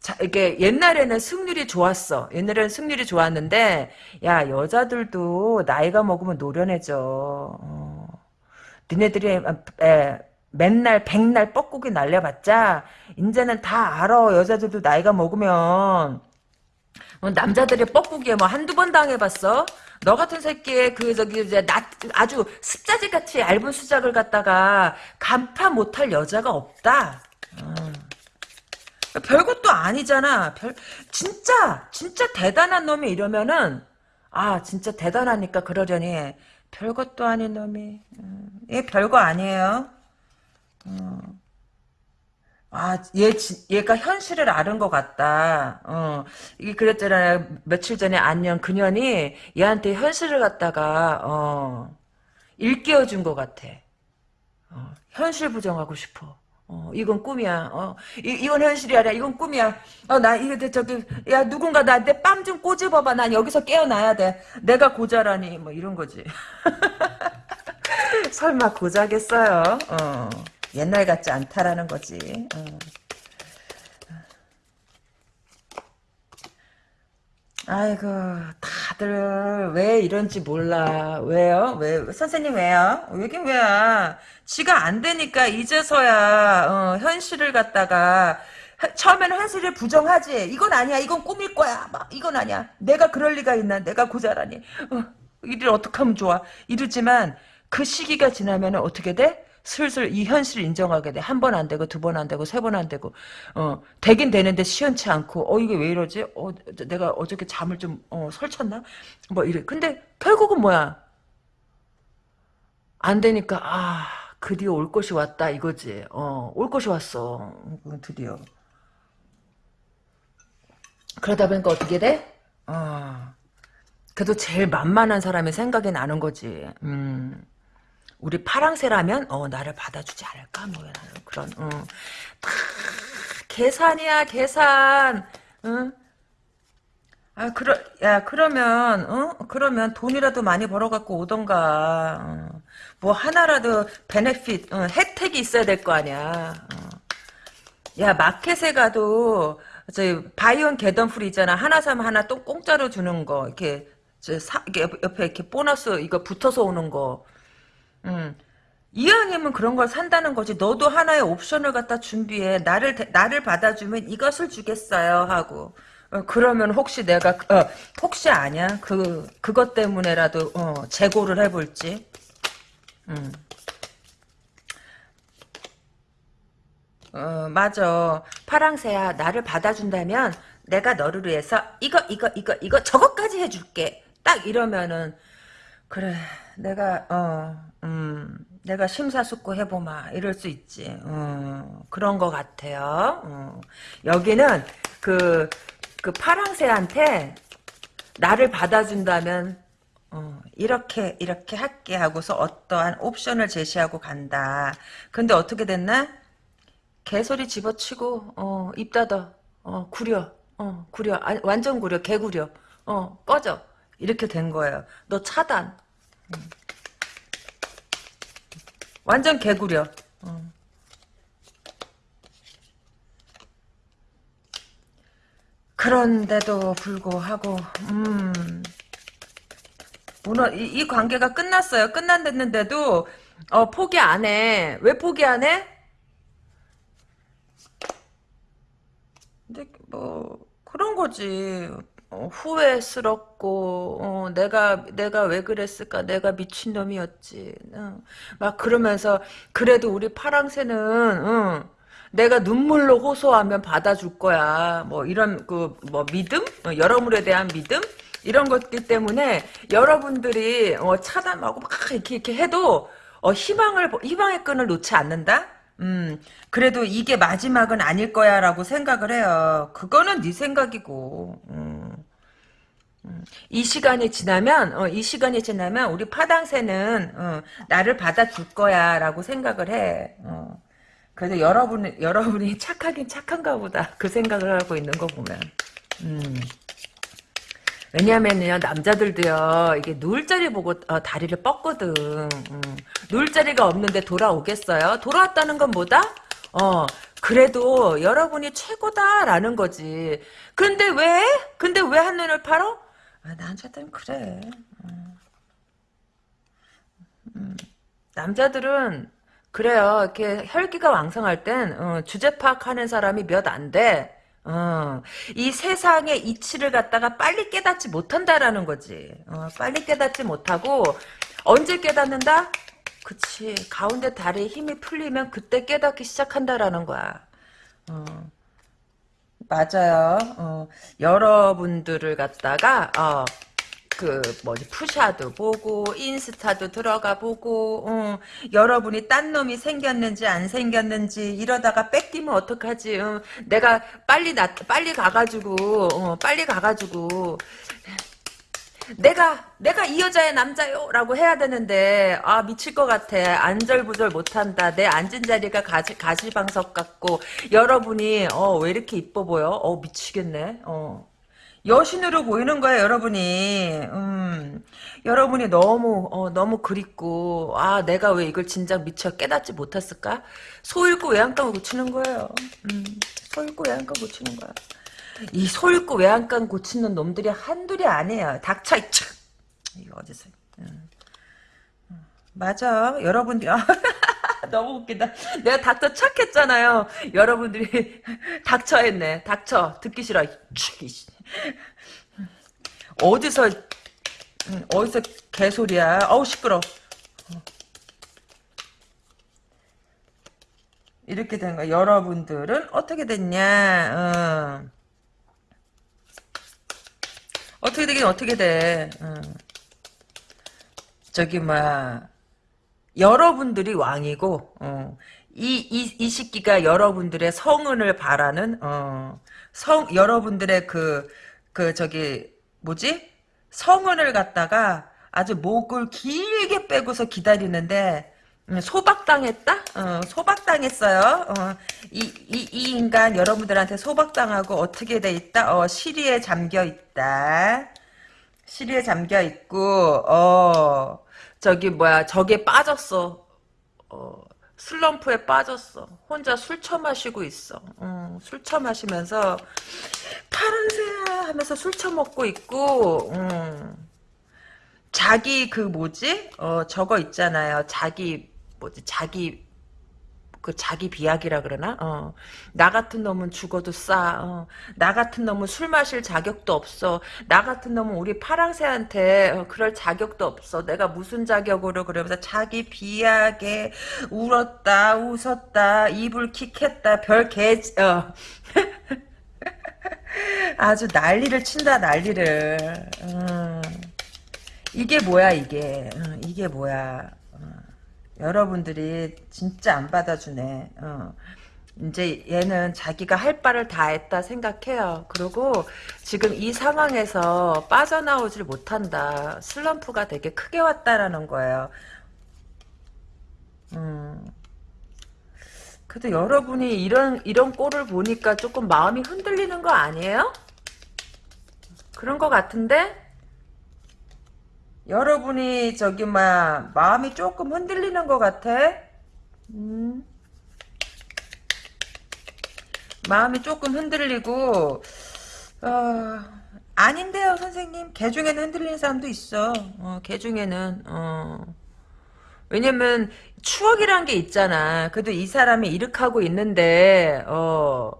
자, 이게 옛날에는 승률이 좋았어. 옛날에는 승률이 좋았는데 야 여자들도 나이가 먹으면 노련해져. 어. 니네들이 에, 맨날 백날 뻐꾸기 날려봤자 이제는 다 알아. 여자들도 나이가 먹으면 어, 남자들이 뻐꾸기에 뭐 한두 번 당해봤어? 너 같은 새끼에 그 저기 이제 나 아주 습자지 같이 얇은 수작을 갖다가 간파 못할 여자가 없다. 어. 별것도 아니잖아. 별 진짜 진짜 대단한 놈이 이러면은 아 진짜 대단하니까 그러려니 별것도 아닌 놈이 음, 얘 별거 아니에요. 어. 아, 얘, 얘가 현실을 아는 것 같다. 어, 이게 그랬잖아요. 며칠 전에 안녕 그년이 얘한테 현실을 갖다가, 어, 일깨워 준것 같아. 어, 현실 부정하고 싶어. 어, 이건 꿈이야. 어, 이, 이건 현실이 아니라 이건 꿈이야. 어, 나, 이거, 저기, 야, 누군가 나한테 빰좀 꼬집어봐. 난 여기서 깨어나야 돼. 내가 고자라니. 뭐, 이런 거지. <laughs> 설마 고자겠어요? 어. 옛날 같지 않다라는 거지. 어. 아이고 다들 왜 이런지 몰라. 왜요? 왜 선생님 왜요? 여긴 왜야? 지가 안 되니까 이제서야 어, 현실을 갖다가 처음에는 현실을 부정하지. 이건 아니야. 이건 꿈일 거야. 막 이건 아니야. 내가 그럴 리가 있나? 내가 고자라니. 어, 이를 어떻게 하면 좋아? 이러지만 그 시기가 지나면 어떻게 돼 슬슬 이 현실을 인정하게 돼. 한 번 안 되고, 두 번 안 되고, 세 번 안 되고, 어, 되긴 되는데 시원치 않고, 어, 이게 왜 이러지? 어, 내가 어저께 잠을 좀, 어, 설쳤나? 뭐 이래. 근데 결국은 뭐야? 안 되니까, 아, 드디어 올 것이 왔다, 이거지. 어, 올 것이 왔어. 드디어. 그러다 보니까 어떻게 돼? 어, 그래도 제일 만만한 사람의 생각이 나는 거지. 음. 우리 파랑새라면 어 나를 받아주지 않을까 뭐 그런 어. 다 계산이야 계산 응? 아 그러 야 그러면 어 그러면 돈이라도 많이 벌어갖고 오던가 어. 뭐 하나라도 베네핏 어, 혜택이 있어야 될 거 아니야 어. 야 마켓에 가도 저 바이온 개덤풀 있잖아 하나 사면 하나 또 공짜로 주는 거 이렇게 저 사, 옆에 이렇게 보너스 이거 붙어서 오는 거 음. 이왕이면 그런 걸 산다는 거지. 너도 하나의 옵션을 갖다 준비해. 나를 나를 받아주면 이것을 주겠어요 하고. 어, 그러면 혹시 내가 어, 혹시 아냐? 그 그것 때문에라도 어, 재고를 해볼지. 음. 어 맞아. 파랑새야 나를 받아준다면 내가 너를 위해서 이거 이거 이거 이거 저것까지 해줄게. 딱 이러면은 그래 내가 어 음, 내가 심사숙고 해보마 이럴 수 있지. 어, 그런 것 같아요. 어. 여기는 그, 그 파랑새한테 나를 받아준다면 어, 이렇게 이렇게 할게 하고서 어떠한 옵션을 제시하고 간다. 근데 어떻게 됐나? 개소리 집어치고 어, 입 닫아. 어, 구려. 어, 구려. 아, 완전 구려. 개구려. 어, 꺼져. 이렇게 된 거예요. 너 차단. 음. 완전 개구려. 어. 그런데도 불구하고 음 무너 이, 이 관계가 끝났어요. 끝났는데도 어, 포기 안 해. 왜 포기 안 해? 근데 뭐 그런 거지. 어, 후회스럽고 어, 내가 내가 왜 그랬을까? 내가 미친 놈이었지. 응. 막 그러면서 그래도 우리 파랑새는 응, 내가 눈물로 호소하면 받아줄 거야. 뭐 이런 그 뭐 믿음, 어, 여러분에 대한 믿음 이런 것들 때문에 여러분들이 어, 차단하고 막 이렇게 이렇게 해도 어, 희망을 희망의 끈을 놓지 않는다. 음, 그래도 이게 마지막은 아닐 거야라고 생각을 해요. 그거는 네 생각이고. 음. 음. 이 시간이 지나면 어, 이 시간이 지나면 우리 파당새는 어, 나를 받아줄 거야라고 생각을 해. 어. 그래도 여러분 여러분이 <laughs> 착하긴 착한가 보다 그 생각을 하고 있는 거 보면. 음. 왜냐면요 남자들도요 이게 누울 자리 보고 어, 다리를 뻗거든 음. 누울 자리가 없는데 돌아오겠어요 돌아왔다는 건 뭐다 어 그래도 여러분이 최고다라는 거지 근데 왜 근데 왜 한눈을 팔어 아, 남자들은 그래 음. 음. 남자들은 그래요 이렇게 혈기가 왕성할 땐 어, 주제 파악하는 사람이 몇 안 돼. 어, 이 세상의 이치를 갖다가 빨리 깨닫지 못한다라는 거지. 어, 빨리 깨닫지 못하고 언제 깨닫는다? 그치. 가운데 다리에 힘이 풀리면 그때 깨닫기 시작한다라는 거야. 어, 맞아요. 어, 여러분들을 갖다가 어, 그 뭐지? 푸샤도 보고 인스타도 들어가 보고 어, 여러분이 딴 놈이 생겼는지 안 생겼는지 이러다가 뺏기면 어떡하지? 어, 내가 빨리 나 빨리 가가지고 어, 빨리 가가지고 내가 내가 이 여자의 남자요라고 해야 되는데 아 미칠 것 같아 안절부절 못한다 내 앉은 자리가 가시 가시방석 같고 여러분이 어 왜 이렇게 이뻐 보여 어 미치겠네 어 여신으로 보이는 거예요, 여러분이. 음, 여러분이 너무, 어, 너무 그립고, 아, 내가 왜 이걸 진작 미처 깨닫지 못했을까? 소 잃고 외양간을 고치는 거예요. 음, 소 잃고 외양간 고치는 거야. 이소 잃고 외양간 고치는 놈들이 한둘이 아니에요. 닥쳐, 이차. 이거 어디서. 음. 음. 맞아. 여러분들, <laughs> 너무 웃기다. 내가 닥쳐 착했잖아요. 여러분들이 <laughs> 닥쳐 했네. 닥쳐. 듣기 싫어. 어디서 어디서 개소리야. 어우 시끄러. 이렇게 된 거야. 여러분들은 어떻게 됐냐? 어. 어떻게 되긴 어떻게 돼. 어. 저기 막 여러분들이 왕이고 어. 이, 이, 이 시기가 여러분들의 성은을 바라는 어. 성 여러분들의 그, 그 저기 뭐지? 성은을 갖다가 아주 목을 길게 빼고서 기다리는데 음, 소박당했다? 어, 소박당했어요. 어, 이, 이, 이 인간 여러분들한테 소박당하고 어떻게 돼 있다? 어, 시리에 잠겨 있다. 시리에 잠겨 있고, 어, 저기 뭐야, 저게 빠졌어. 어, 슬럼프에 빠졌어. 혼자 술 처마시고 있어. 음, 술 처마시면서 파란새야 하면서 술 처먹고 있고 음, 자기 그 뭐지? 어 저거 있잖아요. 자기 뭐지? 자기 그 자기 비약이라 그러나? 어. 나 같은 놈은 죽어도 싸. 어. 나 같은 놈은 술 마실 자격도 없어. 나 같은 놈은 우리 파랑새한테 어, 그럴 자격도 없어. 내가 무슨 자격으로 그러면서 자기 비약에 울었다, 웃었다, 이불 킥했다, 별 개, 어. <laughs> 아주 난리를 친다, 난리를. 음. 이게 뭐야, 이게. 음, 이게 뭐야. 여러분들이 진짜 안 받아주네. 어. 이제 얘는 자기가 할 바를 다 했다 생각해요. 그리고 지금 이 상황에서 빠져나오질 못한다. 슬럼프가 되게 크게 왔다라는 거예요. 음. 그래도 여러분이 이런 이런 꼴을 보니까 조금 마음이 흔들리는 거 아니에요? 그런 거 같은데? 여러분이 저기 막 마음이 조금 흔들리는 것 같아. 음. 마음이 조금 흔들리고 어, 아닌데요, 선생님. 개 중에는 흔들리는 사람도 있어. 어, 개 중에는, 어. 왜냐면, 추억이란 게 있잖아. 그래도 이 사람이 이렇게 있는데, 어,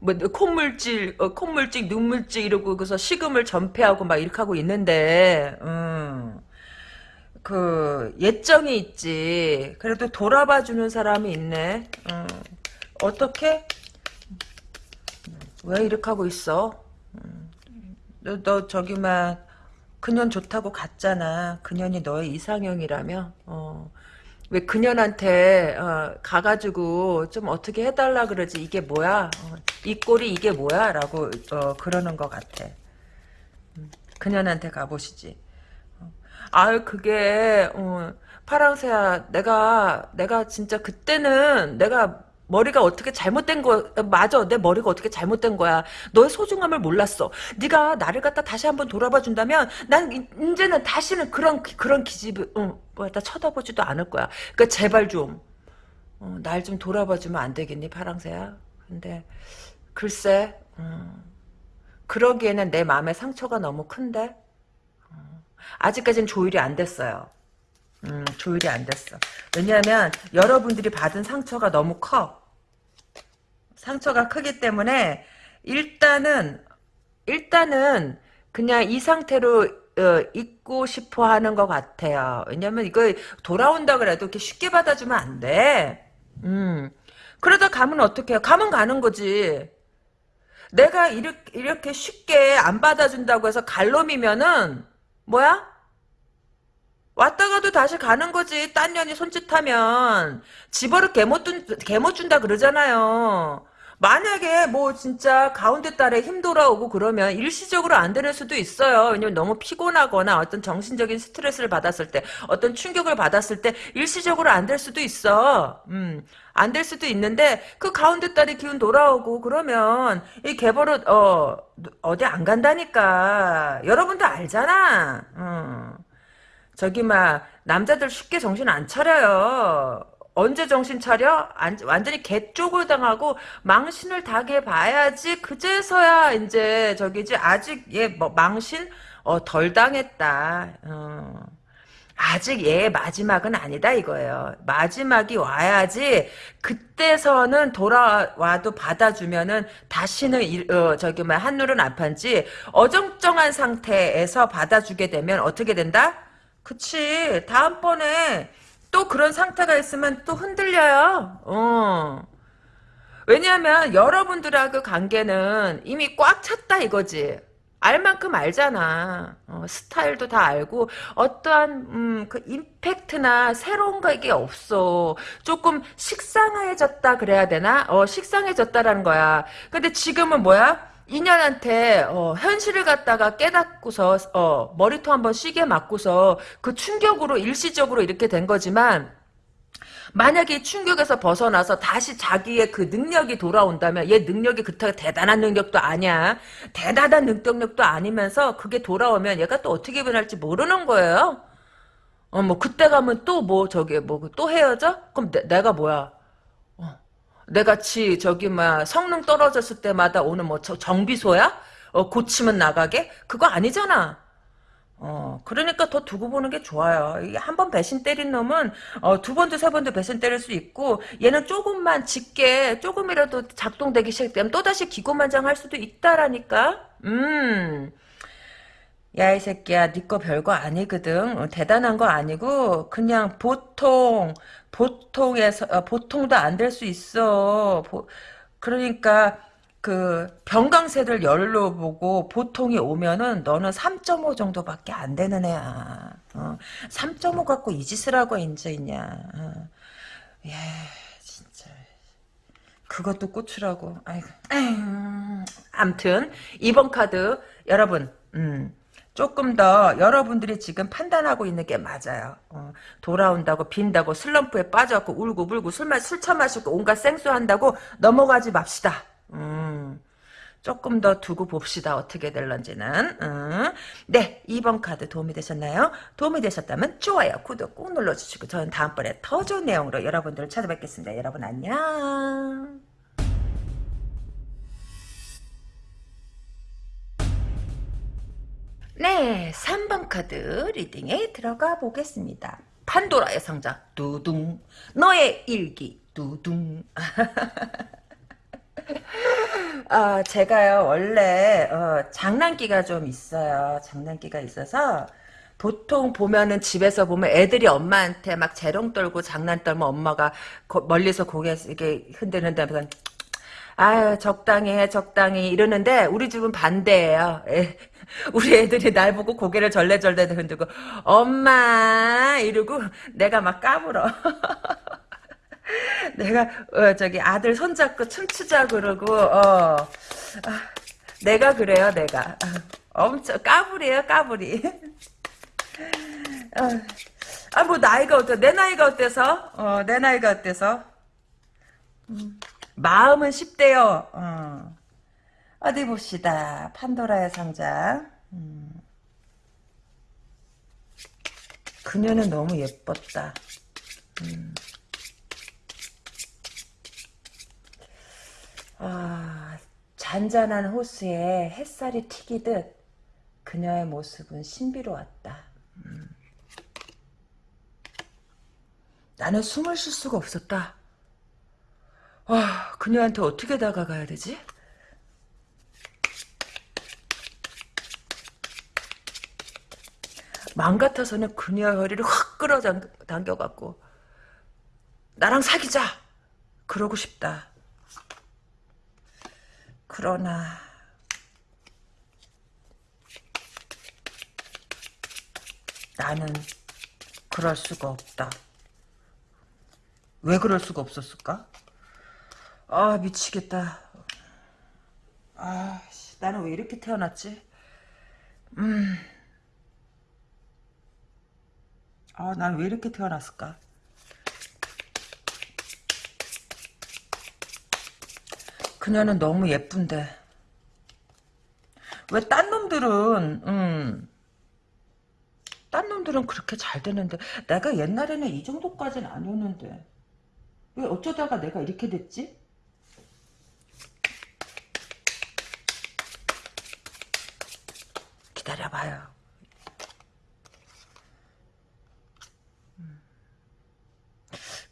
뭐, 콧물질, 어, 콧물질, 눈물질 이러고, 그래서 식음을 전폐하고 막 이렇게 하고 있는데, 음. 그, 예정이 있지. 그래도 돌아봐 주는 사람이 있네. 음. 어떻게? 왜 이렇게 하고 있어? 너, 너 저기 막 그년 좋다고 갔잖아. 그년이 너의 이상형이라며. 어. 왜 그년한테 어, 가가지고 좀 어떻게 해달라 그러지? 이게 뭐야? 어, 이 꼴이 이게 뭐야? 라고 어, 그러는 것 같아. 음, 그년한테 가보시지. 어. 아유 그게 어, 파랑새야. 내가 내가 진짜 그때는 내가 머리가 어떻게 잘못된 거 맞아. 내 머리가 어떻게 잘못된 거야. 너의 소중함을 몰랐어. 네가 나를 갖다 다시 한번 돌아봐 준다면 난 이- 이제는 다시는 그런 그런 기집을 어, 뭐다 쳐다보지도 않을 거야. 그러니까 제발 좀 어, 날좀 돌아봐 주면 안 되겠니 파랑새야? 근데 글쎄 음, 그러기에는 내 마음의 상처가 너무 큰데 어, 아직까지는 조율이 안 됐어요. 음, 조율이 안 됐어. 왜냐하면 여러분들이 받은 상처가 너무 커. 상처가 크기 때문에 일단은 일단은 그냥 이 상태로 어, 있고 싶어 하는 것 같아요. 왜냐면 이거 돌아온다 그래도 이렇게 쉽게 받아주면 안 돼. 음. 그러다 가면 어떡해요? 가면 가는 거지. 내가 이렇게, 이렇게 쉽게 안 받아준다고 해서 갈놈이면은 뭐야? 왔다가도 다시 가는 거지. 딴 년이 손짓하면 집어를 개못 준, 개못 준다 그러잖아요. 만약에 뭐 진짜 가운데 달에 힘 돌아오고 그러면 일시적으로 안 되는 수도 있어요. 왜냐면 너무 피곤하거나 어떤 정신적인 스트레스를 받았을 때, 어떤 충격을 받았을 때 일시적으로 안 될 수도 있어. 음, 안 될 수도 있는데 그 가운데 달에 기운 돌아오고 그러면 이 개버릇 어 어디 안 간다니까. 여러분도 알잖아. 음. 저기 막 남자들 쉽게 정신 안 차려요. 언제 정신 차려? 안- 완전히 개쪽을 당하고 망신을 당해 봐야지 그제서야 이제 저기지 아직 얘뭐 망신 어, 덜 당했다. 어. 아직 얘의 마지막은 아니다 이거예요. 마지막이 와야지 그때서는 돌아와도 받아주면은 다시는 일- 어, 저기 뭐 한눈은 아판지 어정쩡한 상태에서 받아주게 되면 어떻게 된다? 그치. 다음번에 또 그런 상태가 있으면 또 흔들려요. 어. 왜냐하면 여러분들하고 관계는 이미 꽉 찼다 이거지. 알 만큼 알잖아. 어, 스타일도 다 알고 어떠한 음, 그 임팩트나 새로운 거 이게 없어. 조금 식상해졌다 그래야 되나? 어, 식상해졌다라는 거야. 근데 지금은 뭐야? 인연한테 어, 현실을 갖다가 깨닫고서 어, 머리통 한번 쉬게 맞고서 그 충격으로 일시적으로 이렇게 된 거지만 만약에 이 충격에서 벗어나서 다시 자기의 그 능력이 돌아온다면 얘 능력이 그렇게 대단한 능력도 아니야. 대단한 능력도 아니면서 그게 돌아오면 얘가 또 어떻게 변할지 모르는 거예요. 어, 뭐 그때 가면 또 뭐 저기 뭐 또 헤어져? 그럼 내, 가 뭐야? 지 저기 막 성능 떨어졌을 때마다 오는 뭐 저, 정비소야? 어, 고치면 나가게? 그거 아니잖아. 어, 그러니까 더 두고 보는 게 좋아요. 한 번 배신 때린 놈은, 어, 두 번도 세 번도 배신 때릴 수 있고, 얘는 조금만 짙게, 조금이라도 작동되기 시작되면 또다시 기고만장 할 수도 있다라니까? 음. 야, 이 새끼야, 니거 별거 아니거든. 어, 대단한 거 아니고, 그냥 보통, 보통에서, 어, 보통도 안 될 수 있어. 보- 그러니까, 그, 병강세를 열로 보고, 보통이 오면은, 너는 3.5 정도밖에 안 되는 애야. 어, 3.5 갖고 이 짓을 하고 앉아있냐. 어. 예, 진짜. 그것도 꽂추라고. 아이고. 암튼, 이번 카드, 여러분, 음. 조금 더 여러분들이 지금 판단하고 있는 게 맞아요. 어, 돌아온다고 빈다고 슬럼프에 빠져갖고 울고 불고 술, 마, 술 처 마시고 온갖 생수한다고 넘어가지 맙시다. 음, 조금 더 두고 봅시다. 어떻게 될런지는. 음. 네, 2번 카드 도움이 되셨나요? 도움이 되셨다면 좋아요, 구독 꾹 눌러주시고 저는 다음번에 더 좋은 내용으로 여러분들을 찾아뵙겠습니다. 여러분 안녕. 네, 3번 카드 리딩에 들어가 보겠습니다. 판도라의 상자, 두둥. 너의 일기, 두둥. <laughs> 아, 제가요, 원래, 어, 장난기가 좀 있어요. 장난기가 있어서, 보통 보면은 집에서 보면 애들이 엄마한테 막 재롱 떨고 장난 떨면 엄마가 거- 멀리서 고개 이렇게 흔들흔들면서 아유 적당히 해 적당히 이러는데 우리 집은 반대예요. 애- 우리 애들이 날 보고 고개를 절레절레 흔들고 엄마! 이러고 내가 막 까불어. <laughs> 내가 어, 저기 아들 손잡고 춤추자 그러고 어. 아, 내가 그래요 내가. 아, 엄청 까불이에요 까불이. 아뭐 나이가 어때? 내 나이가 어때서? 어 내 나이가 어때서? 음, 마음은 10대요 어. 어디 봅시다 판도라의 상자 음. 그녀는 너무 예뻤다 음. 아 잔잔한 호수에 햇살이 튀기듯 그녀의 모습은 신비로웠다 나는 숨을 쉴 수가 없었다. 아, 그녀한테 어떻게 다가가야 되지? 마음 같아서는 그녀의 허리를 확 끌어당겨갖고 나랑 사귀자! 그러고 싶다. 그러나 나는 그럴 수가 없다. 왜 그럴 수가 없었을까? 아 미치겠다. 아 씨, 나는 왜 이렇게 태어났지? 음. 아, 난왜 이렇게 태어났을까? 그녀는 너무 예쁜데. 왜 딴 놈들은, 음, 딴 놈들은 그렇게 잘 되는데, 내가 옛날에는 이 정도까지는 아니었는데, 왜 어쩌다가 내가 이렇게 됐지? 기다려봐요. 음.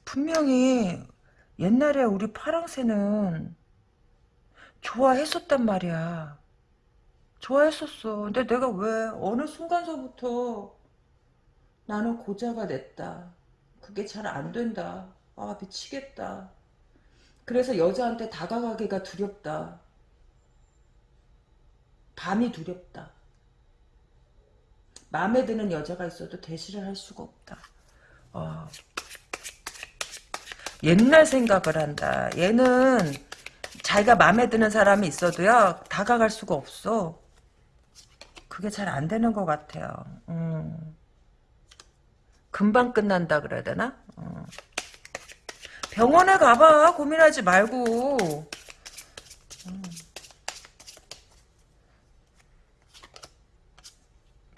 분명히 옛날에 우리 파랑새는 좋아했었단 말이야. 좋아했었어. 근데 내가 왜 어느 순간서부터 나는 고자가 됐다. 그게 잘 안 된다. 아 미치겠다. 그래서 여자한테 다가가기가 두렵다. 밤이 두렵다. 마음에 드는 여자가 있어도 대시를 할 수가 없다. 어. 옛날 생각을 한다. 얘는 자기가 마음에 드는 사람이 있어도요 다가갈 수가 없어. 그게 잘 안 되는 것 같아요. 음. 금방 끝난다 그래야 되나? 어. 병원에 가봐 고민하지 말고 음.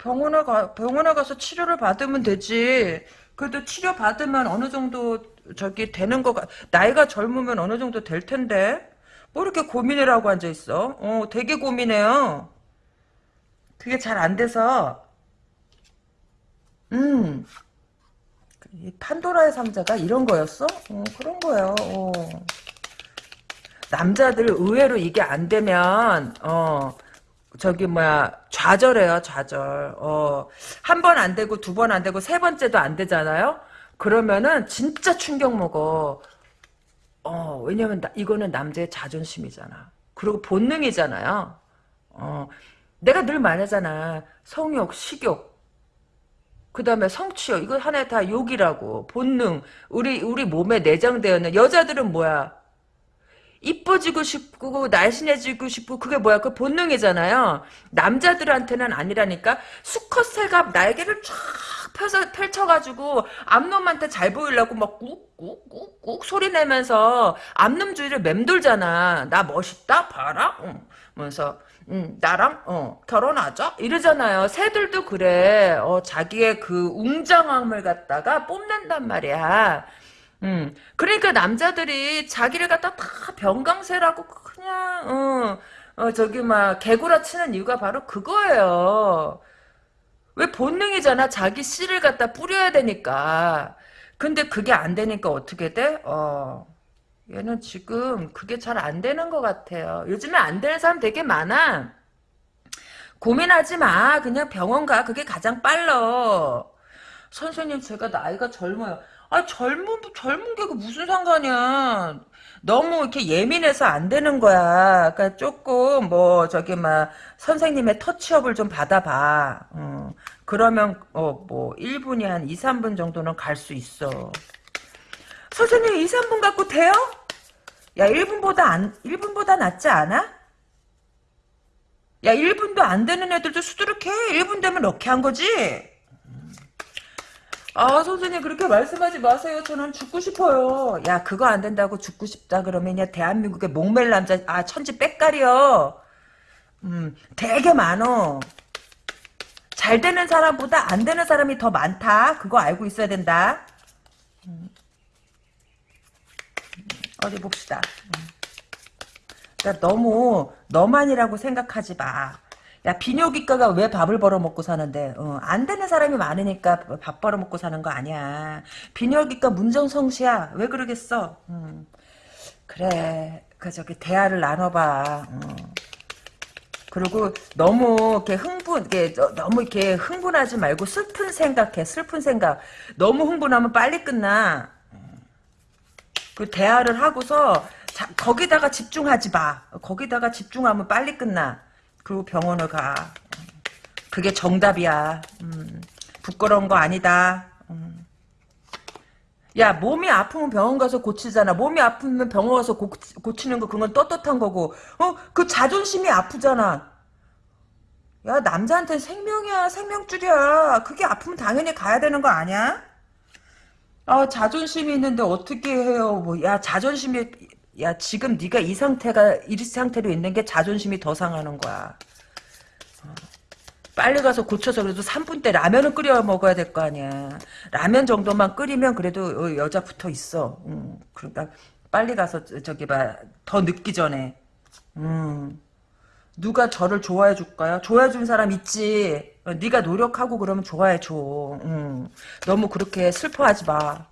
병원에 가 병원에 가서 치료를 받으면 되지. 그래도 치료 받으면 어느 정도 저기 되는 거가 나이가 젊으면 어느 정도 될 텐데. 뭐 이렇게 고민을 하고 앉아 있어? 어 되게 고민해요. 그게 잘 안 돼서. 음. 이 판도라의 상자가 이런 거였어? 어, 그런 거예요. 어. 남자들 의외로 이게 안 되면 어 저기 뭐야 좌절해요 좌절. 어 한 번 안 되고 두 번 안 되고 세 번째도 안 되잖아요. 그러면은 진짜 충격 먹어. 어 왜냐면 나, 이거는 남자의 자존심이잖아. 그리고 본능이잖아요. 어 내가 늘 말하잖아. 성욕, 식욕. 그 다음에 성취욕 이거 하나의 다 욕이라고 본능 우리 우리 몸에 내장되어 있는 여자들은 뭐야 이뻐지고 싶고 날씬해지고 싶고 그게 뭐야 그 본능이잖아요 남자들한테는 아니라니까 수컷 새가 날개를 쫙 펴서 펼쳐가지고 암놈한테 잘 보이려고 막 꾹꾹꾹꾹 소리 내면서 암놈 주위를 맴돌잖아 나 멋있다 봐라 응. 면서 음, 나랑 어, 결혼하자 이러잖아요. 새들도 그래. 어, 자기의 그 웅장함을 갖다가 뽐낸단 말이야. 음, 그러니까 남자들이 자기를 갖다 다 병강세라고 그냥 어, 어 저기 막 개구라 치는 이유가 바로 그거예요. 왜 본능이잖아. 자기 씨를 갖다 뿌려야 되니까. 근데 그게 안 되니까 어떻게 돼? 어. 얘는 지금 그게 잘 안 되는 것 같아요. 요즘에 안 되는 사람 되게 많아. 고민하지 마. 그냥 병원 가. 그게 가장 빨라. 선생님, 제가 나이가 젊어요. 아, 젊은, 젊은 게 그 무슨 상관이야. 너무 이렇게 예민해서 안 되는 거야. 그러니까 조금, 뭐, 저기, 막, 선생님의 터치업을 좀 받아봐. 어, 그러면, 어, 뭐, 1분이 한 2, 3분 정도는 갈 수 있어. 선생님, 2, 3분 갖고 돼요? 야, 1분보다 안, 1분보다 낫지 않아? 야, 1분도 안 되는 애들도 수두룩해. 1분 되면 럭키 한 거지? 아, 선생님, 그렇게 말씀하지 마세요. 저는 죽고 싶어요. 야, 그거 안 된다고 죽고 싶다 그러면, 야, 대한민국의 목멜 남자, 아, 천지 빽깔이요. 음, 되게 많어. 잘 되는 사람보다 안 되는 사람이 더 많다. 그거 알고 있어야 된다. 음. 어디 봅시다. 음. 그러니까 너무 너만이라고 생각하지 마. 야 비뇨기과가 왜 밥을 벌어먹고 사는데 어, 안 되는 사람이 많으니까 밥 벌어먹고 사는 거 아니야. 비뇨기과 문정성시야. 왜 그러겠어? 음. 그래. 그 저기 대화를 나눠봐. 어. 그리고 너무 이렇게 흥분, 이렇게 너무 이렇게 흥분하지 말고 슬픈 생각해. 슬픈 생각. 너무 흥분하면 빨리 끝나. 그 대화를 하고서 자, 거기다가 집중하지 마. 거기다가 집중하면 빨리 끝나. 그리고 병원을 가. 그게 정답이야. 음, 부끄러운 거 아니다. 음. 야 몸이 아프면 병원 가서 고치잖아. 몸이 아프면 병원 가서 고, 고치 는 거 그건 떳떳한 거고. 어 그 자존심이 아프잖아. 야 남자한테 생명이야 생명줄이야. 그게 아프면 당연히 가야 되는 거 아니야? 아 자존심이 있는데 어떻게 해요? 뭐 야 자존심이 야 지금 네가 이 상태가 이 상태로 있는 게 자존심이 더 상하는 거야. 어. 빨리 가서 고쳐서 그래도 3분 때 라면을 끓여 먹어야 될 거 아니야. 라면 정도만 끓이면 그래도 어, 여자 붙어 있어. 음, 그러니까 빨리 가서 저기 봐더 늦기 전에. 음. 누가 저를 좋아해 줄까요? 좋아해 준 사람 있지. 어, 네가 노력하고 그러면 좋아해 줘. 음. 너무 그렇게 슬퍼하지 마.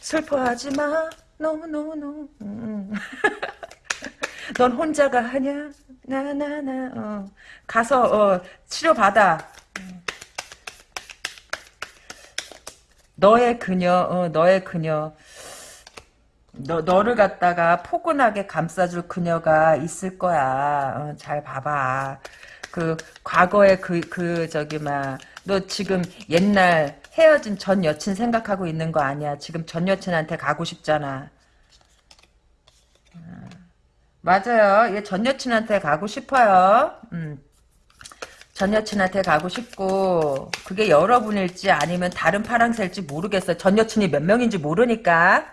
슬퍼하지 마. 너무 너무. 음. <laughs> 넌 혼자가 하냐? 나나나. 어. 가서 어, 치료 받아. 너의 그녀, 어, 너의 그녀. 너, 너를 갖다가 포근하게 감싸줄 그녀가 있을 거야. 어, 잘 봐봐. 그, 과거에 그, 그, 저기, 막, 너 지금 옛날 헤어진 전 여친 생각하고 있는 거 아니야. 지금 전 여친한테 가고 싶잖아. 어, 맞아요. 얘 전 여친한테 가고 싶어요. 음. 전 여친한테 가고 싶고, 그게 여러분일지 아니면 다른 파랑새일지 모르겠어요. 전 여친이 몇 명인지 모르니까.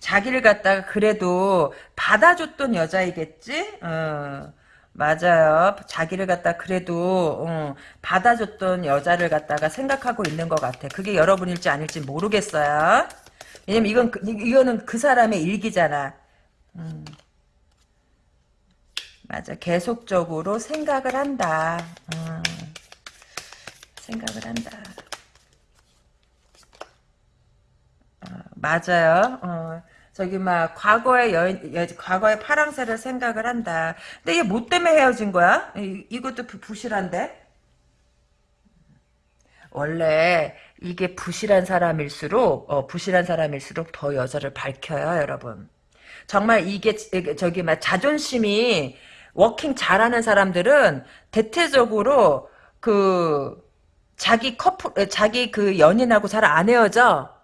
자기를 갖다가 그래도 받아줬던 여자이겠지? 어, 맞아요. 자기를 갖다 그래도 어, 받아줬던 여자를 갖다가 생각하고 있는 것 같아. 그게 여러분일지 아닐지 모르겠어요. 왜냐면 이건 그, 이거는 그 사람의 일기잖아. 음. 맞아. 계속적으로 생각을 한다. 음. 생각을 한다. 맞아요. 어, 저기 막 과거의 여인, 여, 과거의 파랑새를 생각을 한다. 근데 이게 뭐 때문에 헤어진 거야? 이, 이것도 부실한데? 원래 이게 부실한 사람일수록 어, 부실한 사람일수록 더 여자를 밝혀요, 여러분. 정말 이게 저기 막 자존심이 워킹 잘하는 사람들은 대체적으로 그 자기 커플 자기 그 연인하고 잘 안 헤어져.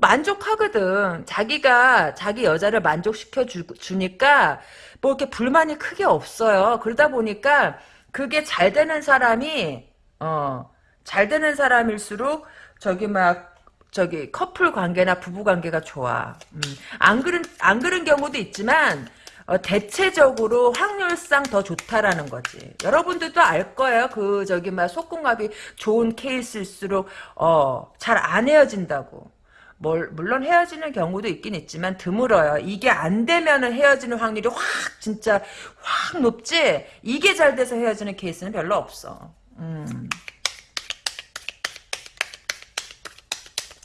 만족하거든. 자기가 자기 여자를 만족시켜 주, 주니까 뭐 이렇게 불만이 크게 없어요. 그러다 보니까 그게 잘 되는 사람이 어, 잘 되는 사람일수록 저기 막 저기 커플 관계나 부부 관계가 좋아. 음, 안 그런 안 그런 경우도 있지만 어, 대체적으로 확률상 더 좋다라는 거지. 여러분들도 알 거예요. 그 저기 막 속궁합이 좋은 케이스일수록 어, 잘 안 헤어진다고. 뭘, 물론 헤어지는 경우도 있긴 있지만 드물어요. 이게 안 되면은 헤어지는 확률이 확 진짜 확 높지. 이게 잘 돼서 헤어지는 케이스는 별로 없어. 음.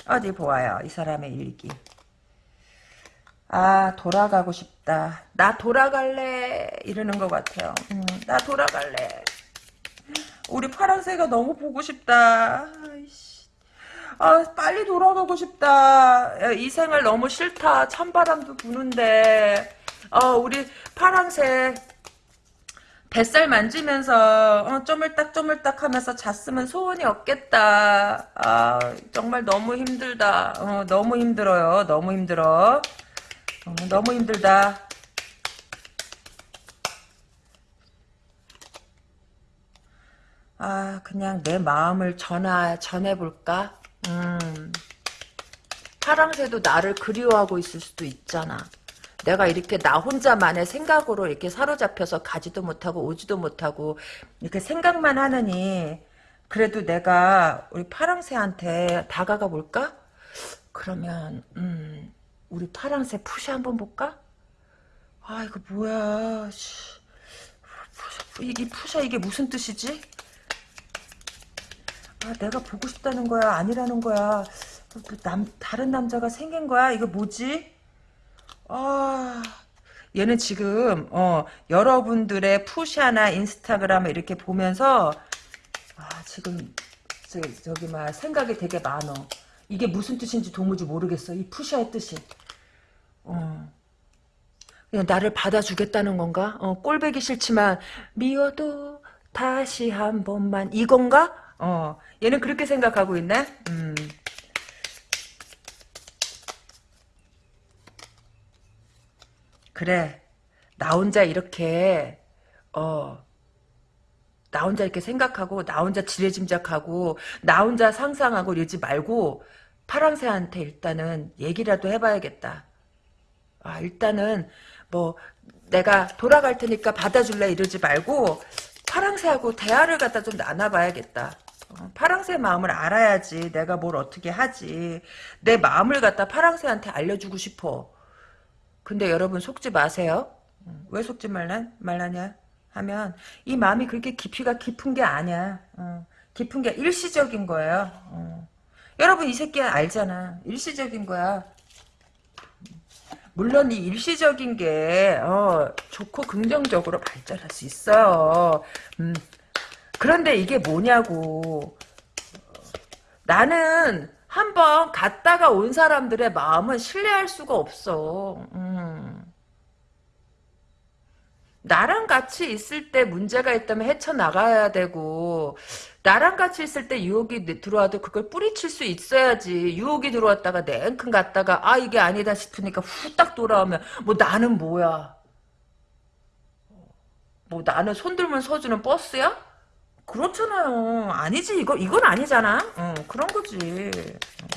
어디 보아요. 이 사람의 일기. 아 돌아가고 싶다. 나 돌아갈래 이러는 것 같아요. 음, 나 돌아갈래. 우리 파란새가 너무 보고 싶다. 아이씨. 아 빨리 돌아가고 싶다. 야, 이 생활 너무 싫다. 찬바람도 부는데. 어 우리 파란새 뱃살 만지면서 어, 쪼물딱 쪼물딱 하면서 잤으면 소원이 없겠다. 아 정말 너무 힘들다. 어, 너무 힘들어요. 너무 힘들어. 어, 너무 힘들다. 아, 그냥 내 마음을 전하, 전해볼까? 음. 파랑새도 나를 그리워하고 있을 수도 있잖아. 내가 이렇게 나 혼자만의 생각으로 이렇게 사로잡혀서 가지도 못하고 오지도 못하고 이렇게 생각만 하느니 그래도 내가 우리 파랑새한테 다가가 볼까? 그러면 음, 우리 파랑새 푸시 한번 볼까? 아 이거 뭐야 이게 푸샤 이게 무슨 뜻이지? 아 내가 보고 싶다는 거야 아니라는 거야 뭐 남, 다른 남자가 생긴 거야 이거 뭐지? 아 얘는 지금 어 여러분들의 푸샤나 인스타그램을 이렇게 보면서 아 지금 저, 저기 막 생각이 되게 많어 이게 무슨 뜻인지 도무지 모르겠어 이 푸샤의 뜻이 어. 그냥 나를 받아주겠다는 건가? 어, 꼴배기 싫지만 미워도 다시 한 번만 이건가? 어, 얘는 그렇게 생각하고 있네. 음. 그래, 나 혼자 이렇게 어, 나 혼자 이렇게 생각하고 나 혼자 지레짐작하고 나 혼자 상상하고 이러지 말고 파랑새한테 일단은 얘기라도 해봐야겠다. 아, 일단은 뭐 내가 돌아갈 테니까 받아줄래 이러지 말고 파랑새하고 대화를 갖다 좀 나눠봐야겠다. 어, 파랑새 마음을 알아야지 내가 뭘 어떻게 하지. 내 마음을 갖다 파랑새한테 알려주고 싶어. 근데 여러분 속지 마세요. 음, 왜 속지 말라, 말라냐 하면 이 마음이 그렇게 깊이가 깊은 게 아니야. 어, 깊은 게 일시적인 거예요. 어. 여러분 이 새끼 알잖아. 일시적인 거야. 물론 이 일시적인 게 어, 좋고 긍정적으로 발전할 수 있어요. 음, 그런데 이게 뭐냐고. 나는 한번 갔다가 온 사람들의 마음은 신뢰할 수가 없어. 음. 나랑 같이 있을 때 문제가 있다면 헤쳐나가야 되고 나랑 같이 있을 때 유혹이 들어와도 그걸 뿌리칠 수 있어야지 유혹이 들어왔다가 냉큼 갔다가 아 이게 아니다 싶으니까 후딱 돌아오면 뭐 나는 뭐야 뭐 나는 손들면 서주는 버스야? 그렇잖아요 아니지 이거 이건 아니잖아 어, 그런 거지 어.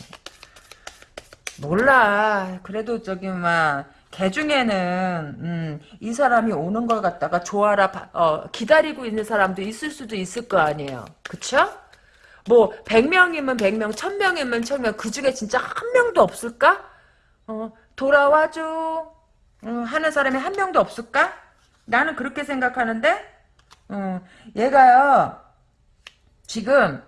몰라 그래도 저기 막 개 중에는 음, 이 사람이 오는 걸 갖다가 좋아라 어, 기다리고 있는 사람도 있을 수도 있을 거 아니에요. 그쵸? 뭐 100명이면 100명, 1000명이면 1000명 그 중에 진짜 한 명도 없을까? 어, 돌아와줘 어, 하는 사람이 한 명도 없을까? 나는 그렇게 생각하는데 어, 얘가요 지금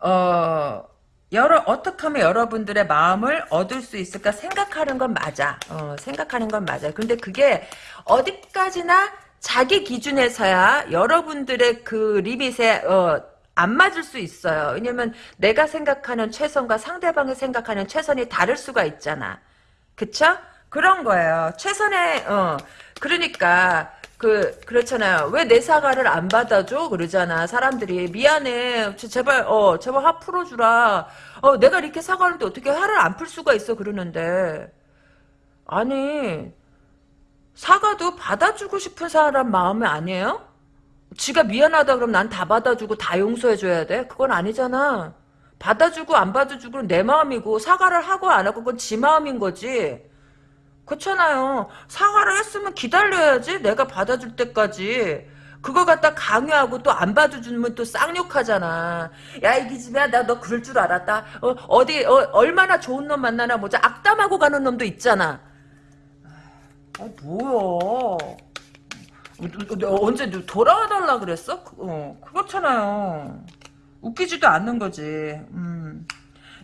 어 여러 어떻게 하면 여러분들의 마음을 얻을 수 있을까 생각하는 건 맞아. 어, 생각하는 건 맞아. 근데 그게 어디까지나 자기 기준에서야 여러분들의 그 리밋에 어, 안 맞을 수 있어요. 왜냐면 내가 생각하는 최선과 상대방이 생각하는 최선이 다를 수가 있잖아. 그쵸? 그런 거예요. 최선의 어 그러니까 그 그렇잖아요. 왜 내 사과를 안 받아줘? 그러잖아. 사람들이 미안해. 제발 어 제발 화 풀어주라. 어 내가 이렇게 사과하는데 어떻게 화를 안 풀 수가 있어? 그러는데 아니 사과도 받아주고 싶은 사람 마음이 아니에요? 지가 미안하다 그러면 난다 받아주고 다 용서해줘야 돼? 그건 아니잖아. 받아주고 안 받아주고 내 마음이고 사과를 하고 안 하고 그건 지 마음인 거지. 그렇잖아요. 사과를 했으면 기다려야지. 내가 받아줄 때까지. 그거 갖다 강요하고 또안 봐주면 또 쌍욕하잖아. 야, 이 기집애야, 나 너 그럴 줄 알았다. 어, 디 어, 얼마나 좋은 놈 만나나 보자. 악담하고 가는 놈도 있잖아. 아, 뭐야. 언제 돌아와달라 그랬어? 어, 그렇잖아요. 웃기지도 않는 거지. 음.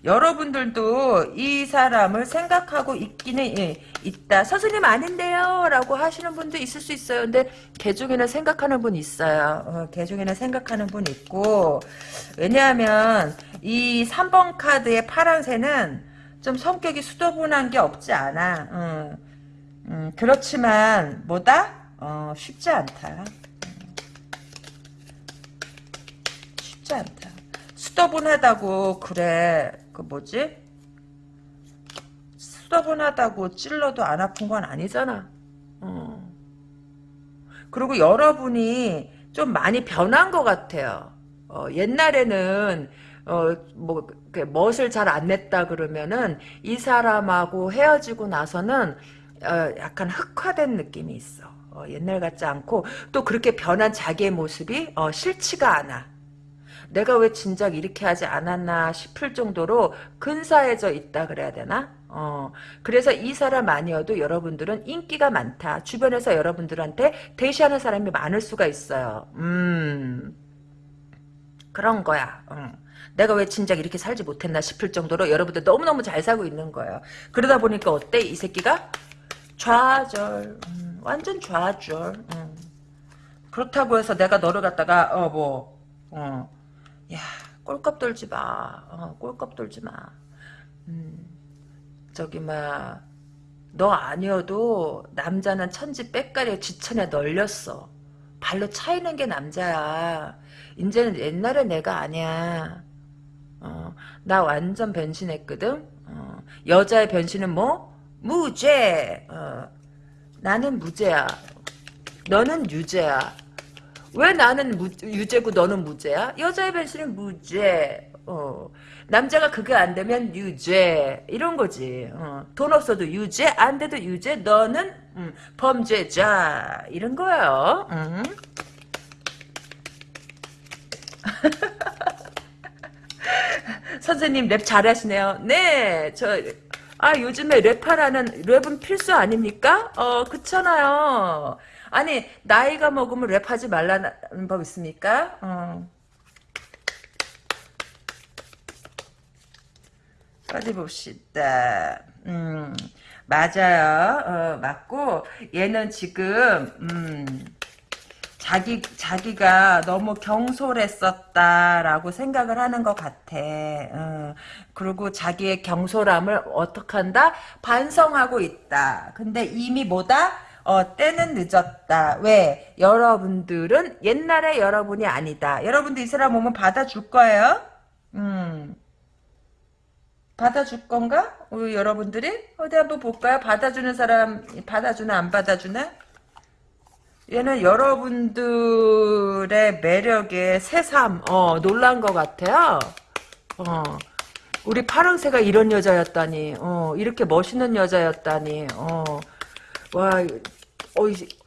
여러분들도 이 사람을 생각하고 있기는 예, 있다. 선생님 아닌데요? 라고 하시는 분도 있을 수 있어요. 근데 개 중에는 생각하는 분 있어요. 어, 개 중에는 생각하는 분 있고 왜냐하면 이 3번 카드의 파란새는 좀 성격이 수도분한 게 없지 않아. 음, 음, 그렇지만 뭐다? 어, 쉽지 않다. 쉽지 않다. 수더분하다고 그래 그 뭐지 수더분하다고 찔러도 안 아픈 건 아니잖아 어. 그리고 여러분이 좀 많이 변한 것 같아요 어, 옛날에는 어, 뭐, 멋을 잘 안 냈다 그러면은, 이 사람하고 헤어지고 나서는, 어, 약간 흑화된 느낌이 있어. 어, 옛날 같지 않고, 또 그렇게 변한 자기의 모습이, 어, 싫지가 않아. 내가 왜 진작 이렇게 하지 않았나 싶을 정도로 근사해져 있다 그래야 되나? 어, 그래서 이 사람 아니어도 여러분들은 인기가 많다. 주변에서 여러분들한테 대시하는 사람이 많을 수가 있어요. 음, 그런 거야. 응. 내가 왜 진작 이렇게 살지 못했나 싶을 정도로 여러분들 너무너무 잘 살고 있는 거예요. 그러다 보니까 어때? 이 새끼가? 좌절. 음, 완전 좌절. 음. 그렇다고 해서 내가 너를 갖다가, 어, 뭐, 어, 야, 꼴값 돌지 마. 어, 꼴값 돌지 마. 음, 저기, 막, 너 아니어도 남자는 천지 빽가리에 지천에 널렸어. 발로 차이는 게 남자야. 이제는 옛날에 내가 아니야. 어, 나 완전 변신했거든. 어, 여자의 변신은 뭐? 무죄. 어, 나는 무죄야. 너는 유죄야. 왜 나는 무, 유죄고 너는 무죄야? 여자의 변신은 무죄. 어. 남자가 그게 안 되면 유죄 이런 거지. 어. 돈 없어도 유죄, 안 돼도 유죄. 너는 음, 범죄자 이런 거예요. 음. <laughs> 선생님 랩 잘하시네요. 네, 저 아, 요즘에 랩하라는, 랩은 필수 아닙니까? 어, 그렇잖아요. 아니, 나이가 먹으면 랩하지 말라는 법 있습니까? 어. 어디 봅시다. 음, 맞아요. 어, 맞고, 얘는 지금, 음, 자기 자기가 너무 경솔했었다라고 생각을 하는 것 같아. 어, 그리고 자기의 경솔함을 어떻게 한다? 반성하고 있다. 근데 이미 뭐다? 어, 때는 늦었다. 왜? 여러분들은 옛날의 여러분이 아니다. 여러분들 이 사람 오면 받아줄 거예요? 음. 받아줄 건가? 우리 여러분들이? 어디 한번 볼까요? 받아주는 사람, 받아주나, 안 받아주나? 얘는 여러분들의 매력에 새삼 어, 놀란 것 같아요. 어, 우리 파랑새가 이런 여자였다니, 어, 이렇게 멋있는 여자였다니, 어, 와, 어,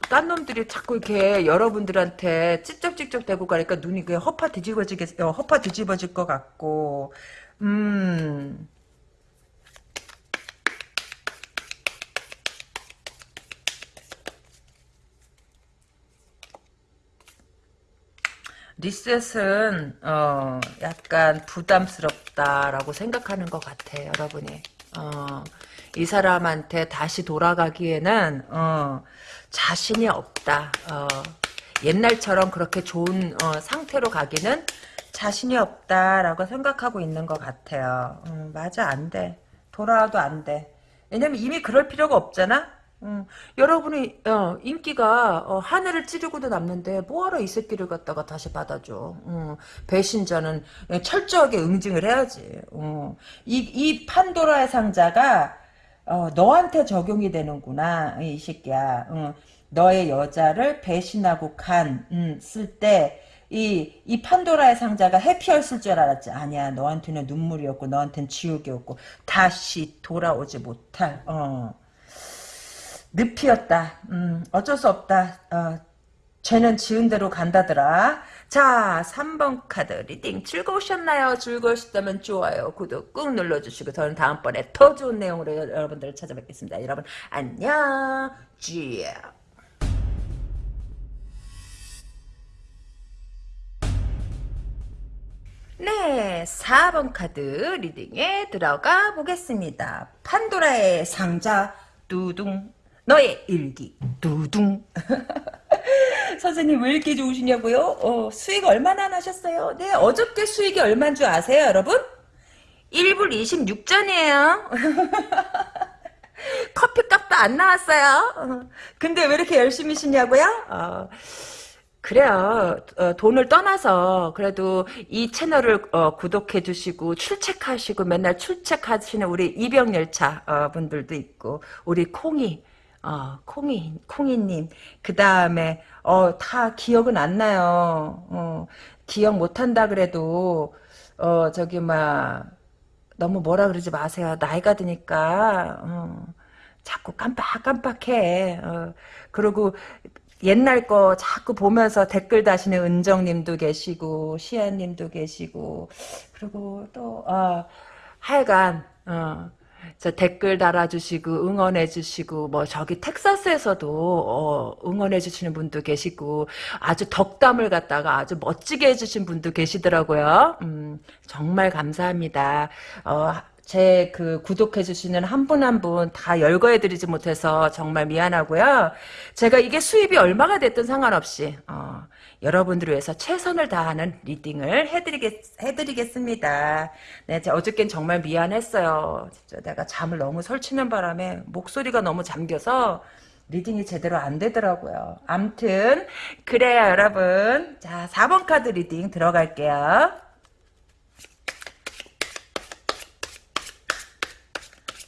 딴 놈들이 자꾸 이렇게 여러분들한테 찝쩍찝쩍 대고 가니까 눈이 그냥 허파 뒤집어지겠, 어, 허파 뒤집어질 것 같고, 음. 리셋은 어 약간 부담스럽다라고 생각하는 것 같아 여러분이 어, 이 사람한테 다시 돌아가기에는 어, 자신이 없다. 어, 옛날처럼 그렇게 좋은 어, 상태로 가기는 자신이 없다라고 생각하고 있는 것 같아요. 음, 맞아 안 돼. 돌아와도 안 돼. 왜냐면 이미 그럴 필요가 없잖아? 음, 여러분이 어, 인기가 어, 하늘을 찌르고도 남는데 뭐하러 이 새끼를 갖다가 다시 받아줘? 음, 배신자는 철저하게 응징을 해야지. 음, 이, 이 판도라의 상자가 어, 너한테 적용이 되는구나 이 새끼야 음, 너의 여자를 배신하고 간 음, 쓸때 이, 이 판도라의 상자가 해피였을 줄 알았지. 아니야. 너한테는 눈물이었고, 너한테는 지옥이었고, 다시 돌아오지 못할, 어. 늪이었다. 음, 어쩔 수 없다. 어, 죄는 지은 대로 간다더라. 자, 3번 카드 reading 즐거우셨나요? 즐거우셨다면 좋아요, 구독 꾹 눌러주시고 저는 다음번에 더 좋은 내용으로 여러분들을 찾아뵙겠습니다. 여러분 안녕. 쥐. 네, 4번 카드 reading에 들어가 보겠습니다. 판도라의 상자 두둥 너의 일기 두둥 <laughs> 선생님 왜 이렇게 좋으시냐고요? 어, 수익 얼마나 나셨어요? 네, 어저께 수익이 얼마인 줄 아세요, 여러분? 1불 26전이에요. <laughs> 커피값도 안 나왔어요. 어, 근데 왜 이렇게 열심히 쉬냐고요? 어, 그래요. 어, 돈을 떠나서 그래도 이 채널을 어, 구독해 주시고 출첵하시고 맨날 출첵하시는 우리 이병열차 어, 분들도 있고 우리 콩이 어, 콩이, 콩이님. 그 다음에, 어, 다 기억은 안 나요. 어, 기억 못 한다 그래도, 어, 저기, 막, 너무 뭐라 그러지 마세요. 나이가 드니까, 어, 자꾸 깜빡깜빡해. 어, 그리고, 옛날 거 자꾸 보면서 댓글 다시는 은정님도 계시고, 시아님도 계시고, 그리고 또, 어, 하여간, 어, 저 댓글 달아주시고 응원해주시고 뭐 저기 텍사스에서도 어, 응원해주시는 분도 계시고 아주 덕담을 갖다가 아주 멋지게 해주신 분도 계시더라고요. 음, 정말 감사합니다. 어, 제 그 구독해주시는 한 분 한 분 다 열거해드리지 못해서 정말 미안하고요. 제가 이게 수입이 얼마가 됐든 상관없이 어, 여러분들을 위해서 최선을 다하는 리딩을 해드리겠, 해드리겠습니다. 네, 어저께는 정말 미안했어요. 진짜 내가 잠을 너무 설치는 바람에 목소리가 너무 잠겨서 reading이 제대로 안 되더라고요. 암튼 그래요 여러분. 자 4번 카드 reading 들어갈게요.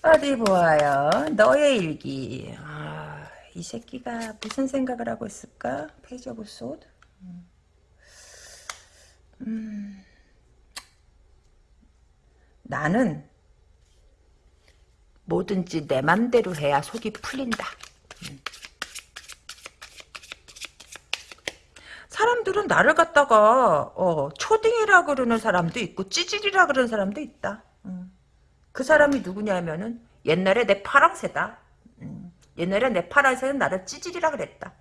어디 보아요. 너의 일기. 아, 이 새끼가 무슨 생각을 하고 있을까? Page of Sword. 음. 나는 뭐든지 내 맘대로 해야 속이 풀린다. 음. 사람들은 나를 갖다가 어, 초딩이라 그러는 사람도 있고 찌질이라 그러는 사람도 있다. 음. 그 사람이 누구냐면은 옛날에 내 파랑새다. 음. 옛날에 내 파랑새는 나를 찌질이라 그랬다.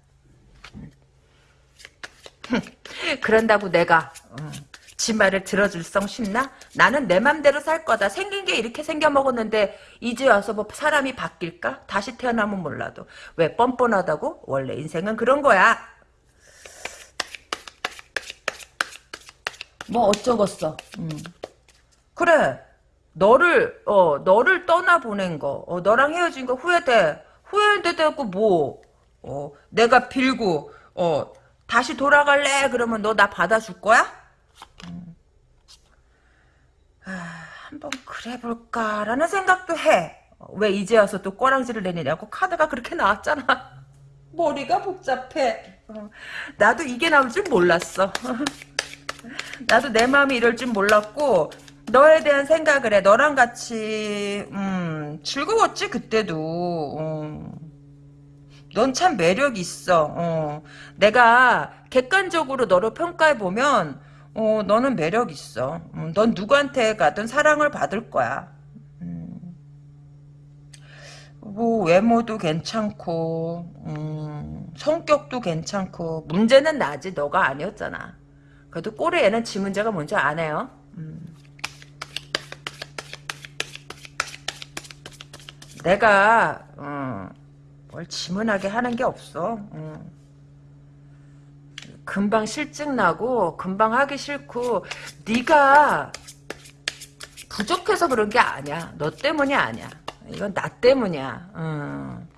<laughs> 그런다고 내가 어, 지 말을 들어줄 성 싶나? 나는 내 맘대로 살 거다. 생긴 게 이렇게 생겨 먹었는데 이제 와서 뭐 사람이 바뀔까? 다시 태어나면 몰라도. 왜 뻔뻔하다고? 원래 인생은 그런 거야. 뭐 어쩌겠어. 음. 그래. 너를 어 너를 떠나 보낸 거. 어, 너랑 헤어진 거 후회돼. 후회되고 뭐? 어 내가 빌고 어 다시 돌아갈래? 그러면 너 나 받아줄 거야? 음. 아, 한번 그래 볼까라는 생각도 해. 왜 이제 와서 또 꼬랑지를 내느냐고 카드가 그렇게 나왔잖아. <laughs> 머리가 복잡해. 어, 나도 이게 나올 줄 몰랐어. <laughs> 나도 내 마음이 이럴 줄 몰랐고 너에 대한 생각을 해. 너랑 같이 음, 즐거웠지 그때도. 음. 넌 참 매력 있어. 어. 내가 객관적으로 너를 평가해 보면 어, 너는 매력 있어. 음, 넌 누구한테 가든 사랑을 받을 거야. 음. 뭐 외모도 괜찮고 음, 성격도 괜찮고 문제는 나지 너가 아니었잖아. 그래도 꼴에 얘는 지 문제가 뭔지 아네요. 음. 내가 어, 뭘 지문하게 하는 게 없어. 응. 금방 실증 나고 금방 하기 싫고 네가 부족해서 그런 게 아니야. 너 때문이 아니야. 이건 나 때문이야. 응.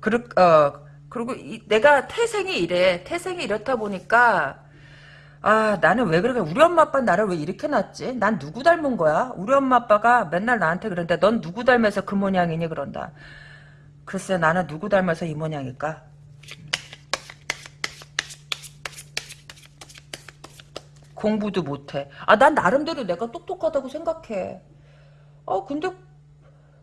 그리, 어, 그리고 이, 내가 태생이 이래. 태생이 이렇다 보니까 아 나는 왜 그러게 우리 엄마 아빠 나를 왜 이렇게 낳았지? 난 누구 닮은 거야? 우리 엄마 아빠가 맨날 나한테 그런데 넌 누구 닮아서 그 모양이니 그런다. 글쎄 나는 누구 닮아서 이 모양일까? 공부도 못해. 아, 난 나름대로 내가 똑똑하다고 생각해. 아, 근데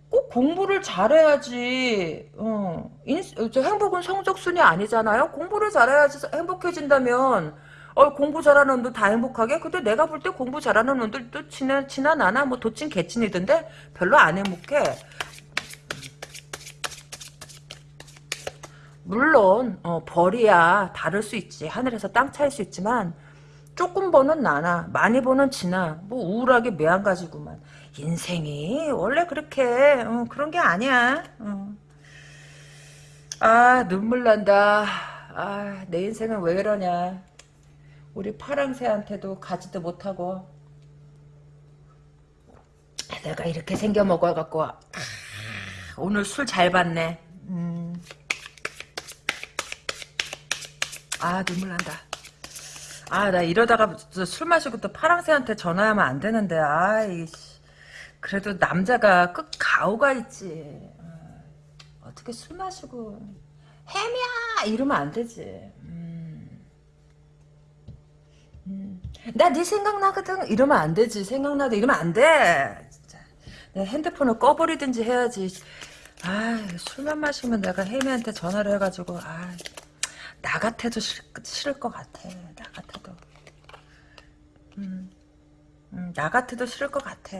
꼭 공부를 잘해야지 어, 인, 저 행복은 성적순이 아니잖아요 공부를 잘해야지 행복해진다면 어, 공부 잘하는 놈들 다 행복하게? 근데 내가 볼 때 공부 잘하는 놈들 또 지나, 지나 나나 뭐 도친 개친이던데 별로 안 행복해 물론 어, 벌이야 다를 수 있지. 하늘에서 땅 차일 수 있지만 조금 버는 나나 많이 버는 지나 뭐 우울하게 매한 가지구만. 인생이 원래 그렇게 어, 그런 게 아니야. 어. 아 눈물 난다. 아 내 인생은 왜 이러냐. 우리 파랑새한테도 가지도 못하고. 내가 이렇게 생겨 먹어갖고 아, 오늘 술잘 받네 아 눈물 난다. 아 나 이러다가 술 마시고 또 파랑새한테 전화하면 안 되는데 아이 그래도 남자가 끝 가오가 있지. 어, 어떻게 술 마시고 햄이야! 이러면 안 되지. 음. 음. 나네 생각나거든. 이러면 안 되지. 생각나도 이러면 안 돼. 진짜. 내 핸드폰을 꺼버리든지 해야지. 아 술만 마시면 내가 혜미한테 전화를 해가지고 아 나 같아도 싫, 싫을 것 같아. 나 같아도. 음, 음, 나 같아도 싫을 것 같아.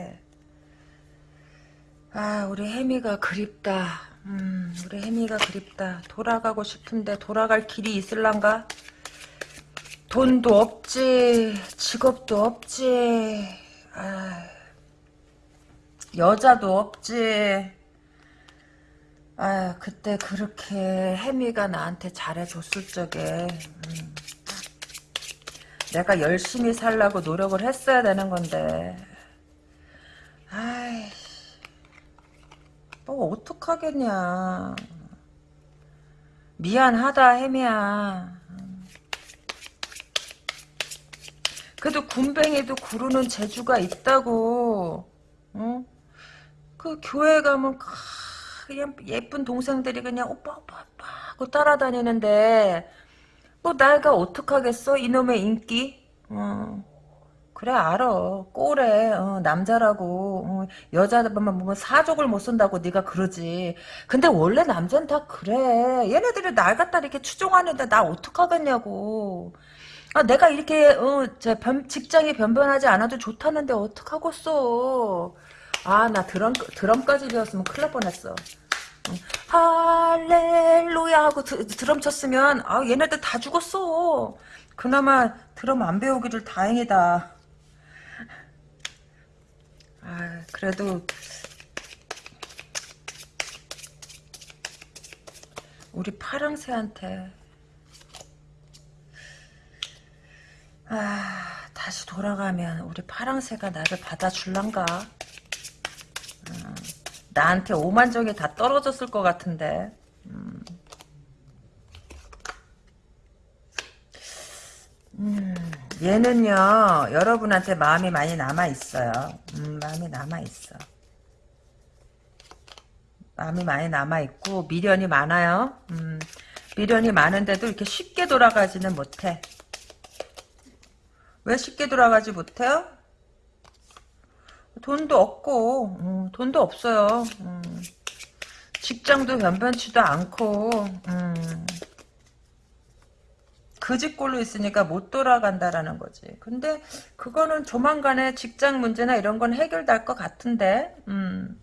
아, 우리 혜미가 그립다. 음, 우리 혜미가 그립다. 돌아가고 싶은데 돌아갈 길이 있을란가? 돈도 없지, 직업도 없지, 아, 여자도 없지. 아 그때 그렇게 혜미가 나한테 잘해줬을 적에 음, 내가 열심히 살라고 노력을 했어야 되는 건데. 아이 뭐 어떡하겠냐. 미안하다 혜미야. 그래도 군뱅이도 구르는 재주가 있다고. 어? 그 교회 가면 그냥 예쁜 동생들이 그냥 오빠 오빠 오빠 하고 따라다니는데 뭐 나가 어떡하겠어? 이놈의 인기? 어. 그래 알아. 꼬래 어, 남자라고. 어, 여자만 보면 사족을 못 쓴다고 네가 그러지. 근데 원래 남자는 다 그래. 얘네들이 날 갖다 이렇게 추종하는데 나 어떡하겠냐고. 아, 내가 이렇게 어, 저 변, 직장이 변변하지 않아도 좋다는데 어떡하겠어 아, 나 드럼, 드럼까지 배웠으면 큰일 날 뻔했어. 할렐루야 하고 드, 드럼 쳤으면, 아, 얘네들 다 죽었어. 그나마 드럼 안 배우기를 다행이다. 아, 그래도, 우리 파랑새한테, 아, 다시 돌아가면 우리 파랑새가 나를 받아줄란가? 나한테 오만정이 다 떨어졌을 것 같은데. 음. 음, 얘는요, 여러분한테 마음이 많이 남아 있어요. 음, 마음이 남아 있어. 마음이 많이 남아 있고, 미련이 많아요. 음, 미련이 많은데도 이렇게 쉽게 돌아가지는 못해. 왜 쉽게 돌아가지 못해요? 돈도 없고 음, 돈도 없어요. 음, 직장도 변변치도 않고 음, 그 집꼴로 있으니까 못 돌아간다라는 거지. 근데 그거는 조만간에 직장 문제나 이런 건 해결될 것 같은데 음,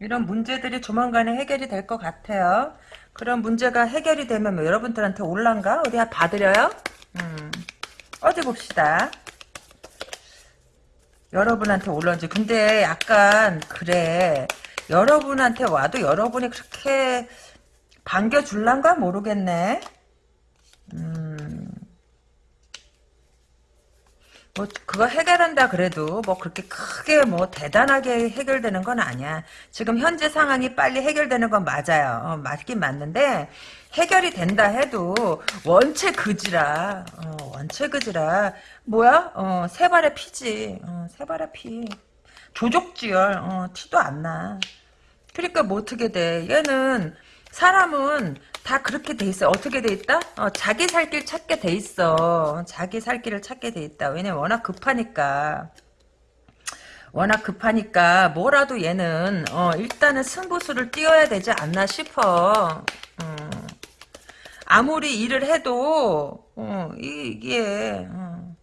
이런 문제들이 조만간에 해결이 될 것 같아요. 그런 문제가 해결이 되면 뭐 여러분들한테 올란가? 어디 받으려요? 음, 어디 봅시다. 여러분한테 올라온지. 근데 약간 그래. 여러분한테 와도 여러분이 그렇게 반겨줄란가? 모르겠네. 음. 뭐 그거 해결한다 그래도 뭐 그렇게 크게 뭐 대단하게 해결되는 건 아니야. 지금 현재 상황이 빨리 해결되는 건 맞아요. 어, 맞긴 맞는데 해결이 된다 해도 원체 그지라 어, 원체 그지라. 뭐야? 어, 세 발의 피지. 어, 세 발의 피. 조족지열. 어, 티도 안 나. 그러니까 뭐 어떻게 돼? 얘는 사람은 다 그렇게 돼 있어 어떻게 돼 있다 어, 자기 살 길 찾게 돼 있어 자기 살 길을 찾게 돼 있다 왜냐면 워낙 급하니까 워낙 급하니까 뭐라도 얘는 어, 일단은 승부수를 띄워야 되지 않나 싶어. 어. 아무리 일을 해도 어, 이게 어,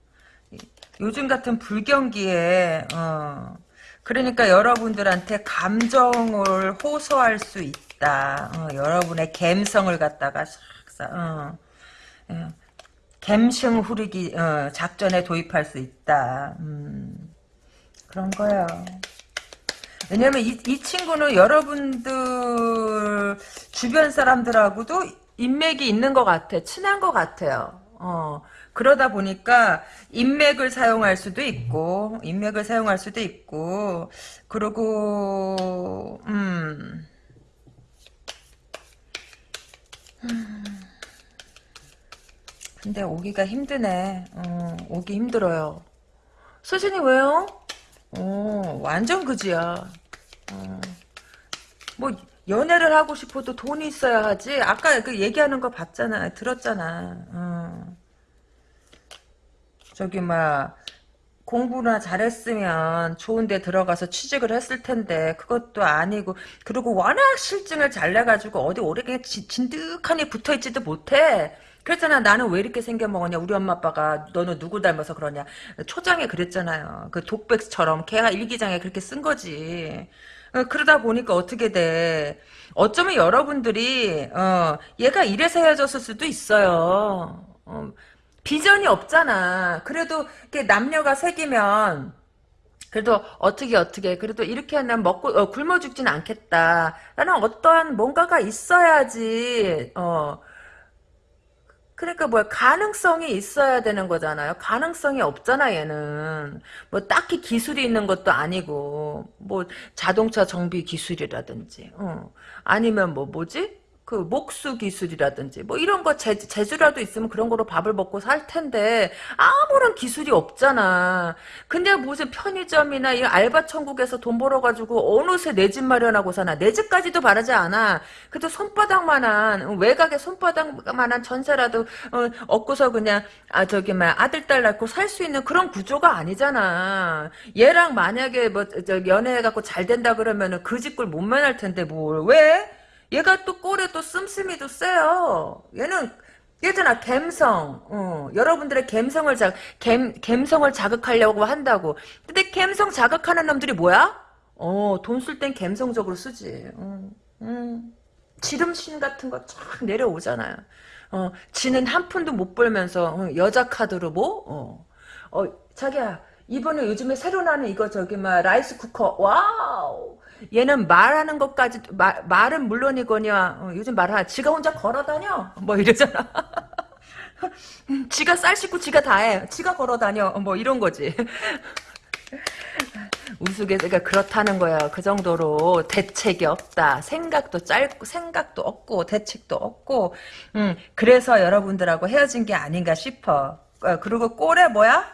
요즘 같은 불경기에 어, 그러니까 여러분들한테 감정을 호소할 수 있다. 어, 여러분의 감성을 갖다가 싹싹 어, 어, 갬성 후리기 어, 작전에 도입할 수 있다. 음, 그런 거야. 왜냐면 이, 이 친구는 여러분들 주변 사람들하고도 인맥이 있는 것 같아. 친한 것 같아요. 어, 그러다 보니까 인맥을 사용할 수도 있고, 인맥을 사용할 수도 있고, 그리고, 음, 근데 오기가 힘드네. 어, 오기 힘들어요. 서진이 왜요? 어, 완전 그지야. 어, 뭐 연애를 하고 싶어도 돈이 있어야 하지. 아까 그 얘기하는 거 봤잖아. 들었잖아. 어. 저기 막 공부나 잘했으면 좋은 데 들어가서 취직을 했을 텐데 그것도 아니고 그리고 워낙 실증을 잘 내가지고 어디 오래 그냥 진- 진득하니 붙어있지도 못해. 그랬잖아. 나는 왜 이렇게 생겨먹었냐. 우리 엄마 아빠가 너는 누구 닮아서 그러냐. 초장에 그랬잖아요. 그 독백처럼 걔가 일기장에 그렇게 쓴 거지. 어, 그러다 보니까 어떻게 돼. 어쩌면 여러분들이 어, 얘가 이래서 헤어졌을 수도 있어요. 어, 비전이 없잖아. 그래도 이렇게 남녀가 사귀면 그래도 어떻게 어떻게 그래도 이렇게 하면 먹고 어, 굶어 죽진 않겠다. 라는 어떠한 뭔가가 있어야지. 어. 그러니까 뭐야 가능성이 있어야 되는 거잖아요. 가능성이 없잖아 얘는. 뭐 딱히 기술이 있는 것도 아니고 뭐 자동차 정비 기술이라든지 어. 아니면 뭐 뭐지? 그 목수 기술이라든지 뭐 이런 거 재, 재주라도 있으면 그런 거로 밥을 먹고 살 텐데 아무런 기술이 없잖아. 근데 무슨 편의점이나 이 알바 천국에서 돈 벌어가지고 어느새 내 집 마련하고 사나 내 집까지도 바라지 않아. 그래도 손바닥만한 외곽에 손바닥만한 전세라도 어, 얻고서 그냥 아 저기 막 아들 딸 낳고 살 수 있는 그런 구조가 아니잖아. 얘랑 만약에 뭐 저 연애해갖고 잘 된다 그러면은 그 집을 못 면할 텐데 뭘 왜? 얘가 또 꼴에 또 씀씀이도 세요. 얘는 얘잖아 갬성. 어, 여러분들의 갬성을 자 갬, 갬성을 자극하려고 한다고. 근데 갬성 자극하는 놈들이 뭐야? 어, 돈 쓸 땐 갬성적으로 쓰지. 음, 음. 지름신 같은 거 쫙 내려오잖아요. 어, 지는 한 푼도 못 벌면서 어, 여자 카드로 뭐? 어, 어, 자기야 이번에 요즘에 새로 나는 이거 저기 막 rice cooker Wow. 얘는 말하는 것까지 말, 말은 물론이거냐 어, 요즘 말하 지가 혼자 걸어다녀? 뭐 이러잖아. <laughs> 지가 쌀 씻고 지가 다해. 지가 걸어다녀. 뭐 이런 거지. <laughs> 우스갯소리가 그렇다는 거야. 그 정도로 대책이 없다. 생각도 짧고 생각도 없고 대책도 없고. 음 그래서 여러분들하고 헤어진 게 아닌가 싶어. 어, 그리고 꼴에 뭐야?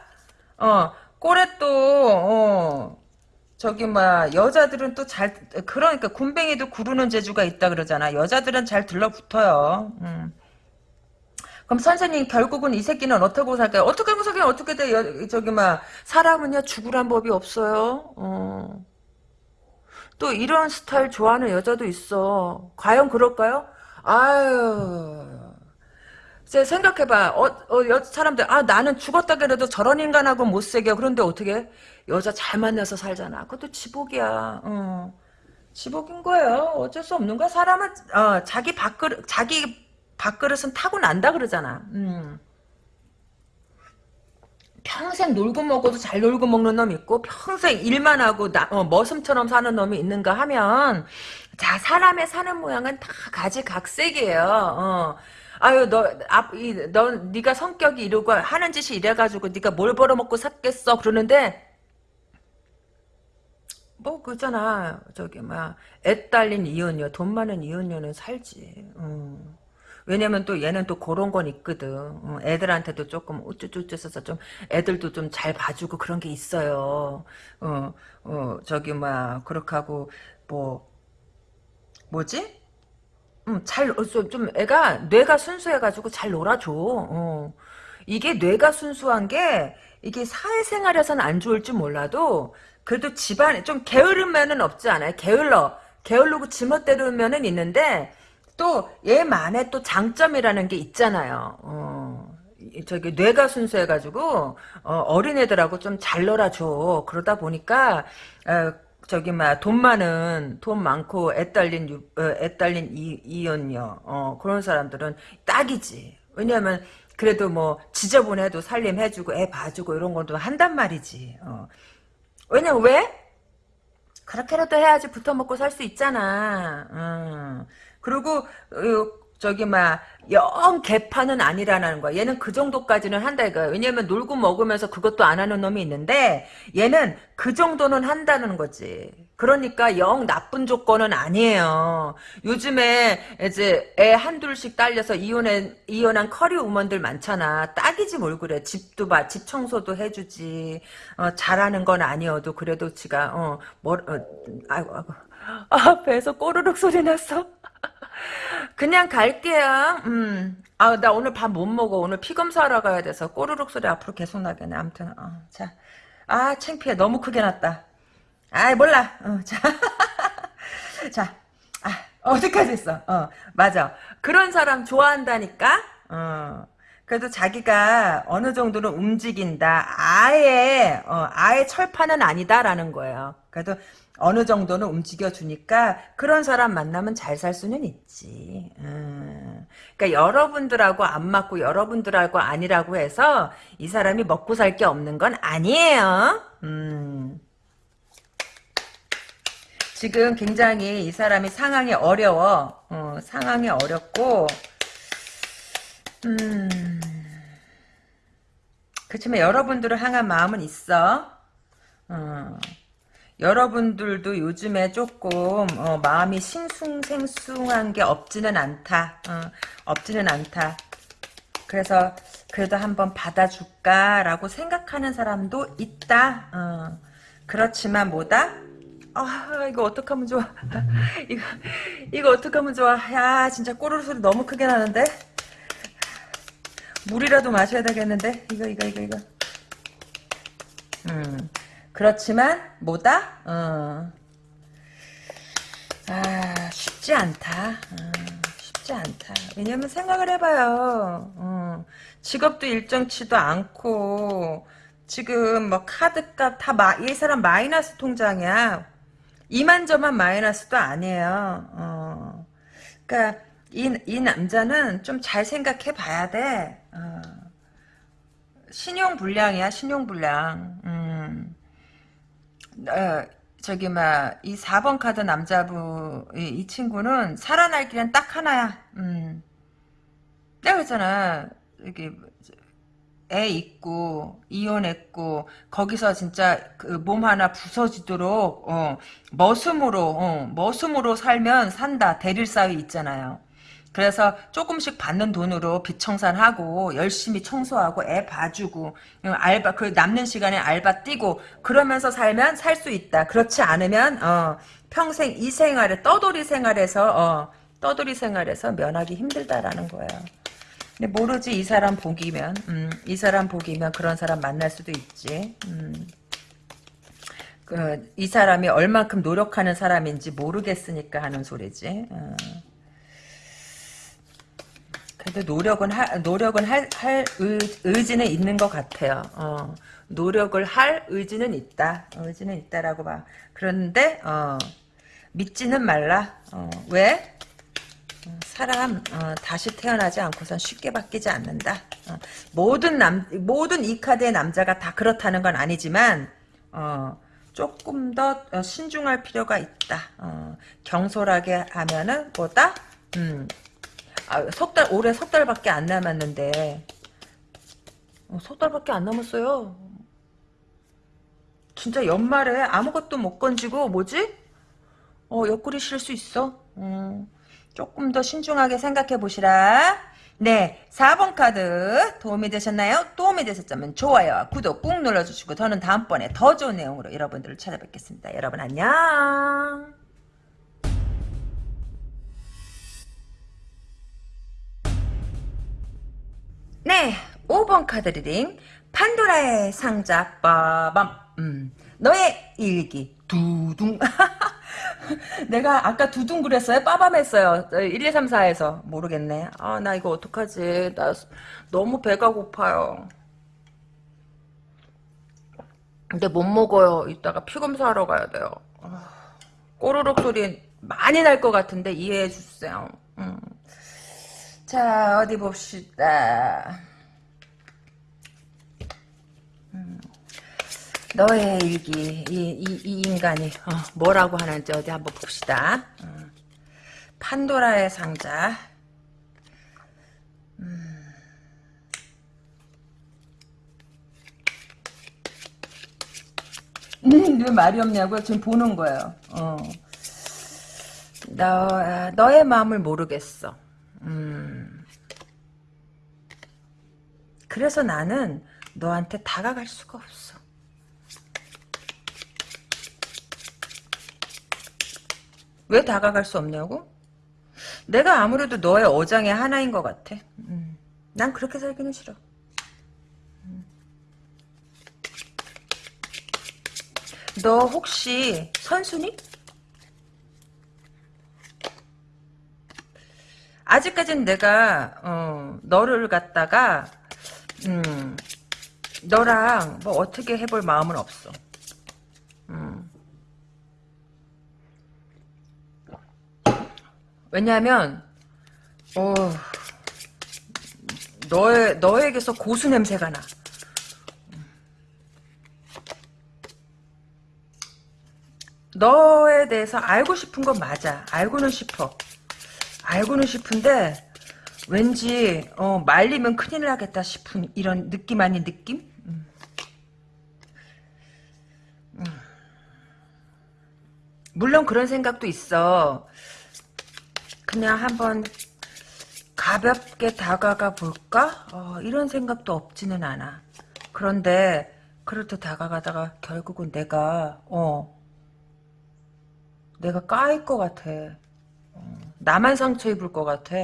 어 꼴에 또 어 저기 뭐 여자들은 또 잘 그러니까 군뱅이도 구르는 재주가 있다 그러잖아. 여자들은 잘 들러붙어요. 음. 그럼 선생님 결국은 이 새끼는 어떻게 살까요? 어떻게 하고 살까요? 어떻게 돼? 여, 저기 막 사람은요 죽으란 법이 없어요. 어. 또 이런 스타일 좋아하는 여자도 있어. 과연 그럴까요? 아유. 이제 생각해봐. 어, 어, 여, 사람들, 아, 나는 죽었다 그래도 저런 인간하고 못 새겨. 그런데 어떻게? 여자 잘 만나서 살잖아. 그것도 지복이야. 어. 지복인 거예요. 어쩔 수 없는 거야. 사람은, 어, 자기 밥그릇, 자기 밥그릇은 타고 난다 그러잖아. 음. 평생 놀고 먹어도 잘 놀고 먹는 놈 있고 평생 일만 하고 나, 어, 머슴처럼 사는 놈이 있는가 하면 자 사람의 사는 모양은 다 가지각색이에요. 어. 아유 너, 앞, 이, 너 네가 성격이 이러고 하는 짓이 이래가지고 네가 뭘 벌어먹고 샀겠어 그러는데 뭐 그잖아 저기 막애 딸린 이혼녀 돈 많은 이혼녀는 살지. 음. 왜냐면 또 얘는 또 그런 건 있거든. 어, 애들한테도 조금 우쭈쭈쭈해서 좀 애들도 좀 잘 봐주고 그런 게 있어요. 어, 어, 저기 막 그렇게 하고 뭐 뭐지? 음, 잘, 어, 좀, 좀 애가 뇌가 순수해가지고 잘 놀아줘. 어. 이게 뇌가 순수한 게 이게 사회생활에서는 안 좋을 줄 몰라도 그래도 집안에 좀 게으름면은 없지 않아요? 게을러. 게을르고 지멋대로면은 있는데 또 얘만의 또 장점이라는 게 있잖아요. 어, 이- 저기 뇌가 순수해가지고 어, 린애들하고 좀 잘 놀아줘. 그러다 보니까 어, 저기 막돈 많은 돈 많고 애 딸린 유- 어, 애 딸린 이, 이혼녀 어, 그런 사람들은 딱이지. 왜냐하면 그래도 뭐 지저분해도 살림해주고 애 봐주고 이런 것도 한단 말이지. 어. 왜냐 왜? 그렇게라도 해야지 붙어 먹고 살 수 있잖아. 음. 그리고 어, 저기 막 영 개판은 아니라는 거야. 얘는 그 정도까지는 한다 이거야. 왜냐면 놀고 먹으면서 그것도 안 하는 놈이 있는데 얘는 그 정도는 한다는 거지. 그러니까 영 나쁜 조건은 아니에요. 요즘에 이제 애 한둘씩 딸려서 이혼한 이혼한 커리 우먼들 많잖아. 딱이지 뭘 그래. 집도 봐, 집 청소도 해주지. 어, 잘하는 건 아니어도 그래도 지가 어, 뭘, 어, 아이고, 아이고. 아, 배에서 꼬르륵 소리 났어. 그냥 갈게요. 음. 아, 나 오늘 밥 못 먹어. 오늘 피 검사하러 가야 돼서 꼬르륵 소리 앞으로 계속 나겠네. 아무튼, 어, 자. 아, 창피해. 너무 크게 났다. 아이, 몰라. 어, 자. <laughs> 자. 아, 어디까지 했어? 어, 맞아. 그런 사람 좋아한다니까? 어. 그래도 자기가 어느 정도는 움직인다. 아예, 어, 아예 철판은 아니다라는 거예요. 그래도 어느 정도는 움직여주니까 그런 사람 만나면 잘 살 수는 있지. 음. 그러니까 여러분들하고 안 맞고 여러분들하고 아니라고 해서 이 사람이 먹고 살 게 없는 건 아니에요. 음. 지금 굉장히 이 사람이 상황이 어려워. 어, 상황이 어렵고, 음. 그렇지만 여러분들을 향한 마음은 있어. 어. 여러분들도 요즘에 조금 어, 마음이 싱숭생숭한 게 없지는 않다. 어, 없지는 않다. 그래서 그래도 한번 받아줄까라고 생각하는 사람도 있다. 어, 그렇지만 뭐다? 아 이거 어떡하면 좋아. <laughs> 이거 이거 어떡하면 좋아. 야 진짜 꼬르르 소리 너무 크게 나는데. 물이라도 마셔야 되겠는데. 이거 이거 이거 이거. 음. 그렇지만 뭐다? 어. 아 쉽지 않다. 어, 쉽지 않다. 왜냐면 생각을 해봐요. 어, 직업도 일정치도 않고 지금 뭐 카드값 다이 사람 마이너스 통장이야. 이만저만 마이너스도 아니에요. 어. 그러니까 이, 이 남자는 좀 잘 생각해 봐야 돼. 어. 신용 불량이야, 신용 불량. 음. 어, 저기 막이 4번 카드 남자분 이, 이 친구는 살아날 길은 딱 하나야. 음. 내가 그랬잖아. 여기 애 있고 이혼했고 거기서 진짜 그 몸 하나 부서지도록 어, 머슴으로 어, 머슴으로 살면 산다. 대릴 사위 있잖아요. 그래서 조금씩 받는 돈으로 빚 청산하고 열심히 청소하고 애 봐주고 어, 알바 그 남는 시간에 알바 뛰고 그러면서 살면 살 수 있다. 그렇지 않으면 어, 평생 이 생활에 떠돌이 생활에서 어, 떠돌이 생활에서 면하기 힘들다라는 거예요. 근데 모르지 이 사람 복이면 음, 이 사람 복이면 그런 사람 만날 수도 있지. 음. 그, 이 사람이 얼만큼 노력하는 사람인지 모르겠으니까 하는 소리지. 어. 그래도 노력은 할 노력은 할, 할 의, 의지는 있는 것 같아요. 어, 노력을 할 의지는 있다. 의지는 있다라고 봐. 그런데 어, 믿지는 말라. 어, 왜? 어, 사람 어, 다시 태어나지 않고선 쉽게 바뀌지 않는다. 어, 모든 남 모든 이 카드의 남자가 다 그렇다는 건 아니지만 어, 조금 더 어, 신중할 필요가 있다. 어, 경솔하게 하면은 뭐다? 음, 아, 석 달, 올해 석 달밖에 안 남았는데, 어, 석 달밖에 안 남았어요. 진짜 연말에 아무것도 못 건지고, 뭐지? 어, 옆구리 실수 있어. 음, 조금 더 신중하게 생각해 보시라. 네, 4번 카드 도움이 되셨나요? 도움이 되셨다면 좋아요, 구독 꾹 눌러주시고, 저는 다음번에 더 좋은 내용으로 여러분들을 찾아뵙겠습니다. 여러분 안녕. 네, 5번 카드 reading 판도라의 상자 빠밤. 음, 너의 일기. 두둥. <laughs> 내가 아까 두둥 그랬어요? 빠밤 했어요. 1, 2, 3, 4에서. 모르겠네. 아 나 이거 어떡하지? 나 너무 배가 고파요. 근데 못 먹어요. 이따가 피 검사하러 가야 돼요. 아, 꼬르륵 소리 많이 날 것 같은데 이해해 주세요. 음. 자 어디 봅시다 너의 일기 이, 이, 이 인간이 어, 뭐라고 하는지 어디 한번 봅시다 어. 판도라의 상자 음, 왜 말이 없냐고요? 지금 보는 거예요. 어. 너, 너의 마음을 모르겠어. 음. 그래서 나는 너한테 다가갈 수가 없어. 왜 다가갈 수 없냐고? 내가 아무래도 너의 어장의 하나인 것 같아. 음. 난 그렇게 살기는 싫어. 음. 너 혹시 선순이? 아직까진 내가 어, 너를 갖다가 음, 너랑 뭐 어떻게 해볼 마음은 없어. 음. 왜냐하면 어, 너의 너에게서 고수 냄새가 나. 너에 대해서 알고 싶은 건 맞아. 알고는 싶어. 알고는 싶은데 왠지 어, 말리면 큰일 나겠다 싶은 이런 느낌 아닌 느낌? 음. 음. 물론 그런 생각도 있어. 그냥 한번 가볍게 다가가 볼까? 어, 이런 생각도 없지는 않아. 그런데 그렇게 다가가다가 결국은 내가 어 내가 까일 것 같아. 어, 나만 상처 입을 것 같아.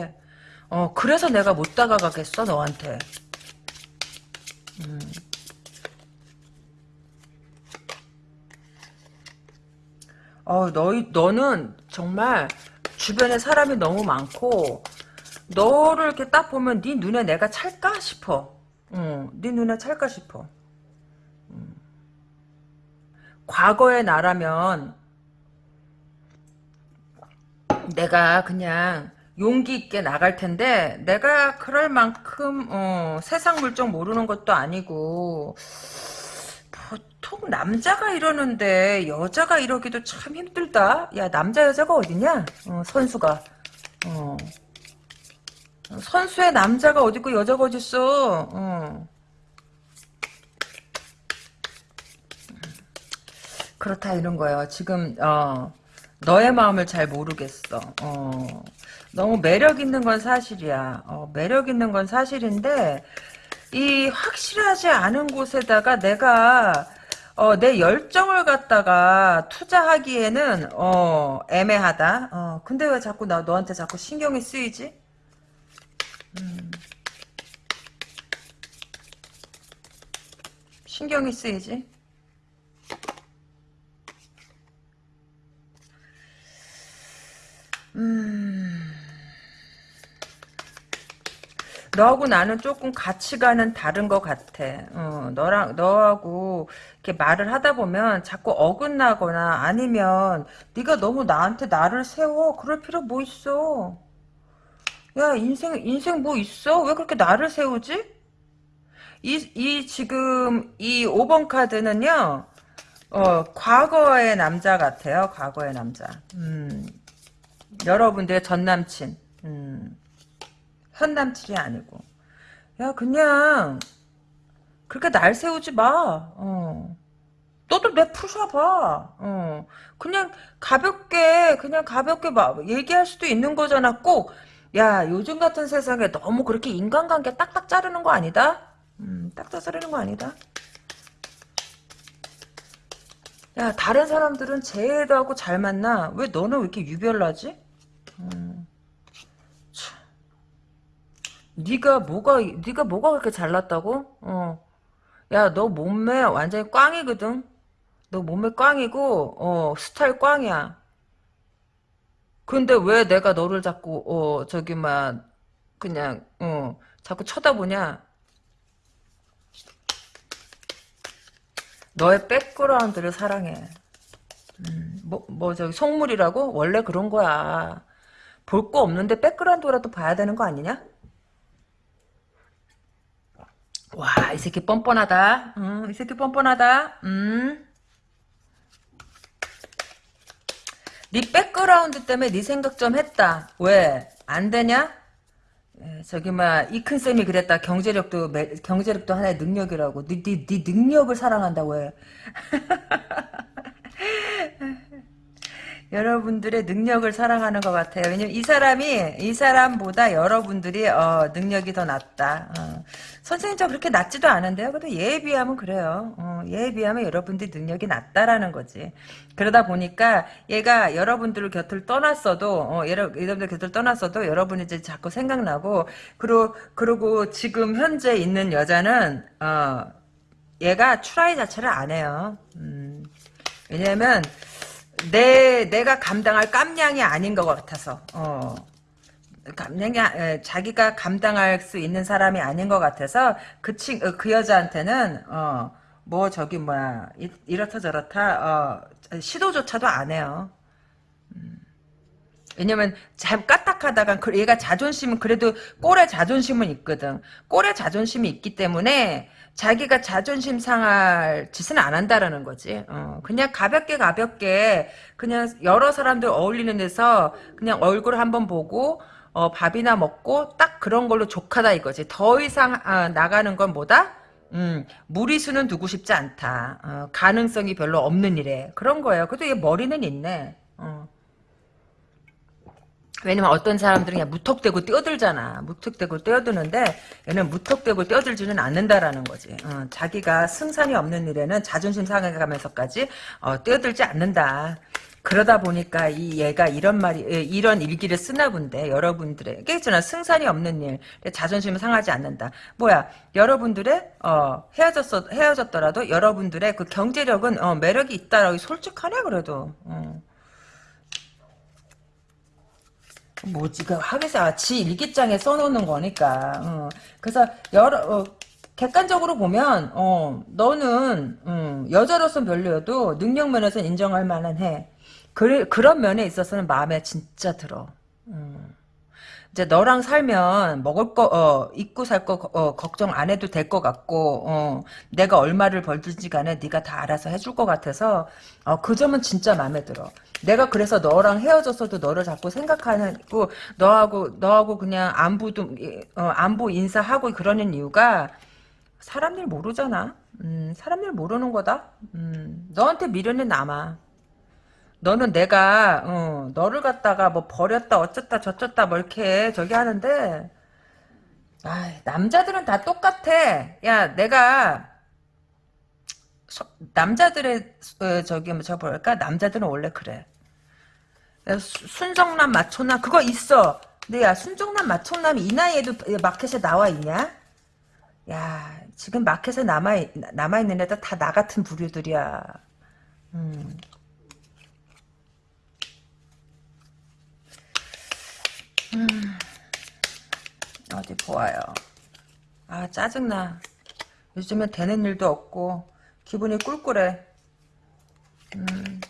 어 그래서 내가 못 다가가겠어 너한테. 음. 어, 너, 너는 정말 주변에 사람이 너무 많고 너를 이렇게 딱 보면 네 눈에 내가 찰까 싶어. 응, 네 눈에 찰까 싶어. 음. 과거의 나라면 내가 그냥 용기 있게 나갈 텐데 내가 그럴 만큼 어, 세상 물정 모르는 것도 아니고 보통 남자가 이러는데 여자가 이러기도 참 힘들다. 야 남자 여자가 어디냐? 어, 선수가. 어. 선수의 남자가 어디고 여자가 어딨어. 어. 그렇다 이런 거예요. 지금 어, 너의 마음을 잘 모르겠어. 어. 너무 매력 있는 건 사실이야. 어, 매력 있는 건 사실인데 이 확실하지 않은 곳에다가 내가 어, 내 열정을 갖다가 투자하기에는 어, 애매하다. 어, 근데 왜 자꾸 나 너한테 자꾸 신경이 쓰이지? 음. 신경이 쓰이지? 음. 너하고 나는 조금 가치관은 다른 것 같아. 어, 너랑 너하고 이렇게 말을 하다 보면 자꾸 어긋나거나 아니면 네가 너무 나한테 나를 세워. 그럴 필요 뭐 있어? 야 인생 인생 뭐 있어? 왜 그렇게 나를 세우지? 이, 이 지금 이 5번 카드는요. 어, 과거의 남자 같아요. 과거의 남자. 음, 여러분들의 전 남친. 음. 현 남친이 아니고 야 그냥 그렇게 날 세우지 마 어. 너도 내 푸셔봐 어. 그냥 가볍게 그냥 가볍게 막 얘기할 수도 있는 거잖아 꼭 야 요즘 같은 세상에 너무 그렇게 인간관계 딱딱 자르는 거 아니다 음, 딱딱 자르는 거 아니다 야 다른 사람들은 쟤도 하고 잘 만나 왜 너는 왜 이렇게 유별나지 음. 네가 뭐가 네가 뭐가 그렇게 잘났다고? 어. 야, 너 몸매 완전히 꽝이거든. 너 몸매 꽝이고 어, 스타일 꽝이야. 근데 왜 내가 너를 자꾸 어, 저기 막 그냥 어, 자꾸 쳐다보냐? 너의 백그라운드를 사랑해. 음, 뭐, 뭐, 저기, 속물이라고? 원래 그런 거야. 볼 거 없는데 백그라운드라도 봐야 되는 거 아니냐? 와, 이 새끼 뻔뻔하다. 음, 이 새끼 뻔뻔하다. 음. 네 백그라운드 때문에 네 생각 좀 했다. 왜? 안 되냐? 에, 저기 막 이큰 쌤이 그랬다. 경제력도 매- 경제력도 하나의 능력이라고. 네, 네, 네 능력을 사랑한다고 해. <laughs> 여러분들의 능력을 사랑하는 것 같아요. 왜냐면 이 사람이 이 사람보다 여러분들이 어, 능력이 더 낫다. 어. 선생님 저 그렇게 낮지도 않은데요. 그래도 얘에 비하면 그래요. 어, 얘에 비하면 여러분들이 능력이 낮다라는 거지. 그러다 보니까 얘가 여러분들을 곁을 떠났어도 어, 여러, 여러분들 곁을 떠났어도 여러분이 이제 자꾸 생각나고 그리고 그리고 지금 현재 있는 여자는 어, 얘가 추라이 자체를 안 해요. 음, 왜냐면 내 내가 감당할 깜냥이 아닌 것 같아서 어 감냥이 아- 에, 자기가 감당할 수 있는 사람이 아닌 것 같아서 그친그 어, 그 여자한테는 어 뭐 저기 뭐야 이, 이렇다 저렇다 어 시도조차도 안 해요. 왜냐면 잘 까딱하다가 그 얘가 자존심은 그래도 꼴에 자존심은 있거든. 꼴에 자존심이 있기 때문에 자기가 자존심 상할 짓은 안 한다라는 거지. 어, 그냥 가볍게 가볍게 그냥 여러 사람들 어울리는 데서 그냥 얼굴 한번 보고 어, 밥이나 먹고 딱 그런 걸로 족하다 이거지. 더 이상 아, 나가는 건 뭐다? 음, 무리수는 두고 싶지 않다. 어, 가능성이 별로 없는 일에 그런 거예요. 그래도 얘 머리는 있네. 어. 왜냐면 어떤 사람들은 그냥 무턱대고 뛰어들잖아. 무턱대고 뛰어드는데 얘는 무턱대고 뛰어들지는 않는다라는 거지. 어, 자기가 승산이 없는 일에는 자존심 상해가면서까지 어, 뛰어들지 않는다. 그러다 보니까 이 얘가 이런 말이 예, 이런 일기를 쓰나 본데 여러분들에게 있잖아 승산이 없는 일 자존심을 상하지 않는다 뭐야 여러분들의 어 헤어졌어 헤어졌더라도 여러분들의 그 경제력은 어 매력이 있다라고 솔직하네 그래도 어. 뭐지 그 하기사 지 일기장에 써놓는 거니까 어. 그래서 여러 어, 객관적으로 보면 어 너는 음, 여자로서 별로여도 능력 면에서 인정할 만한 해 그, 그런 면에 있어서는 마음에 진짜 들어 음. 이제 너랑 살면 먹을 거, 어, 입고 살 거, 어, 걱정 안 해도 될 것 같고, 어, 내가 얼마를 벌든지 간에 네가 다 알아서 해줄 것 같아서, 어, 그 점은 진짜 마음에 들어. 내가 그래서 너랑 헤어졌어도 너를 자꾸 생각하고, 너하고, 너하고 그냥 안부도, 어, 안부 인사하고 그러는 이유가, 사람들 모르잖아. 음, 사람들 모르는 거다. 음, 너한테 미련은 남아. 너는 내가 어, 너를 갖다가 뭐 버렸다 어쩌다 저쩌다 뭐 이렇게 저기 하는데 아 남자들은 다 똑같아. 야 내가 서- 남자들의 어, 저기 뭐저 뭐랄까 남자들은 원래 그래. 순정남 마초남 그거 있어. 근데 야 순정남 마초남이 이 나이에도 마켓에 나와 있냐? 야 지금 마켓에 남아 남아 있는 애들 다 나 같은 부류들이야. 음. 어디 보아요. 아 짜증나. 요즘에 되는 일도 없고 기분이 꿀꿀해. 음.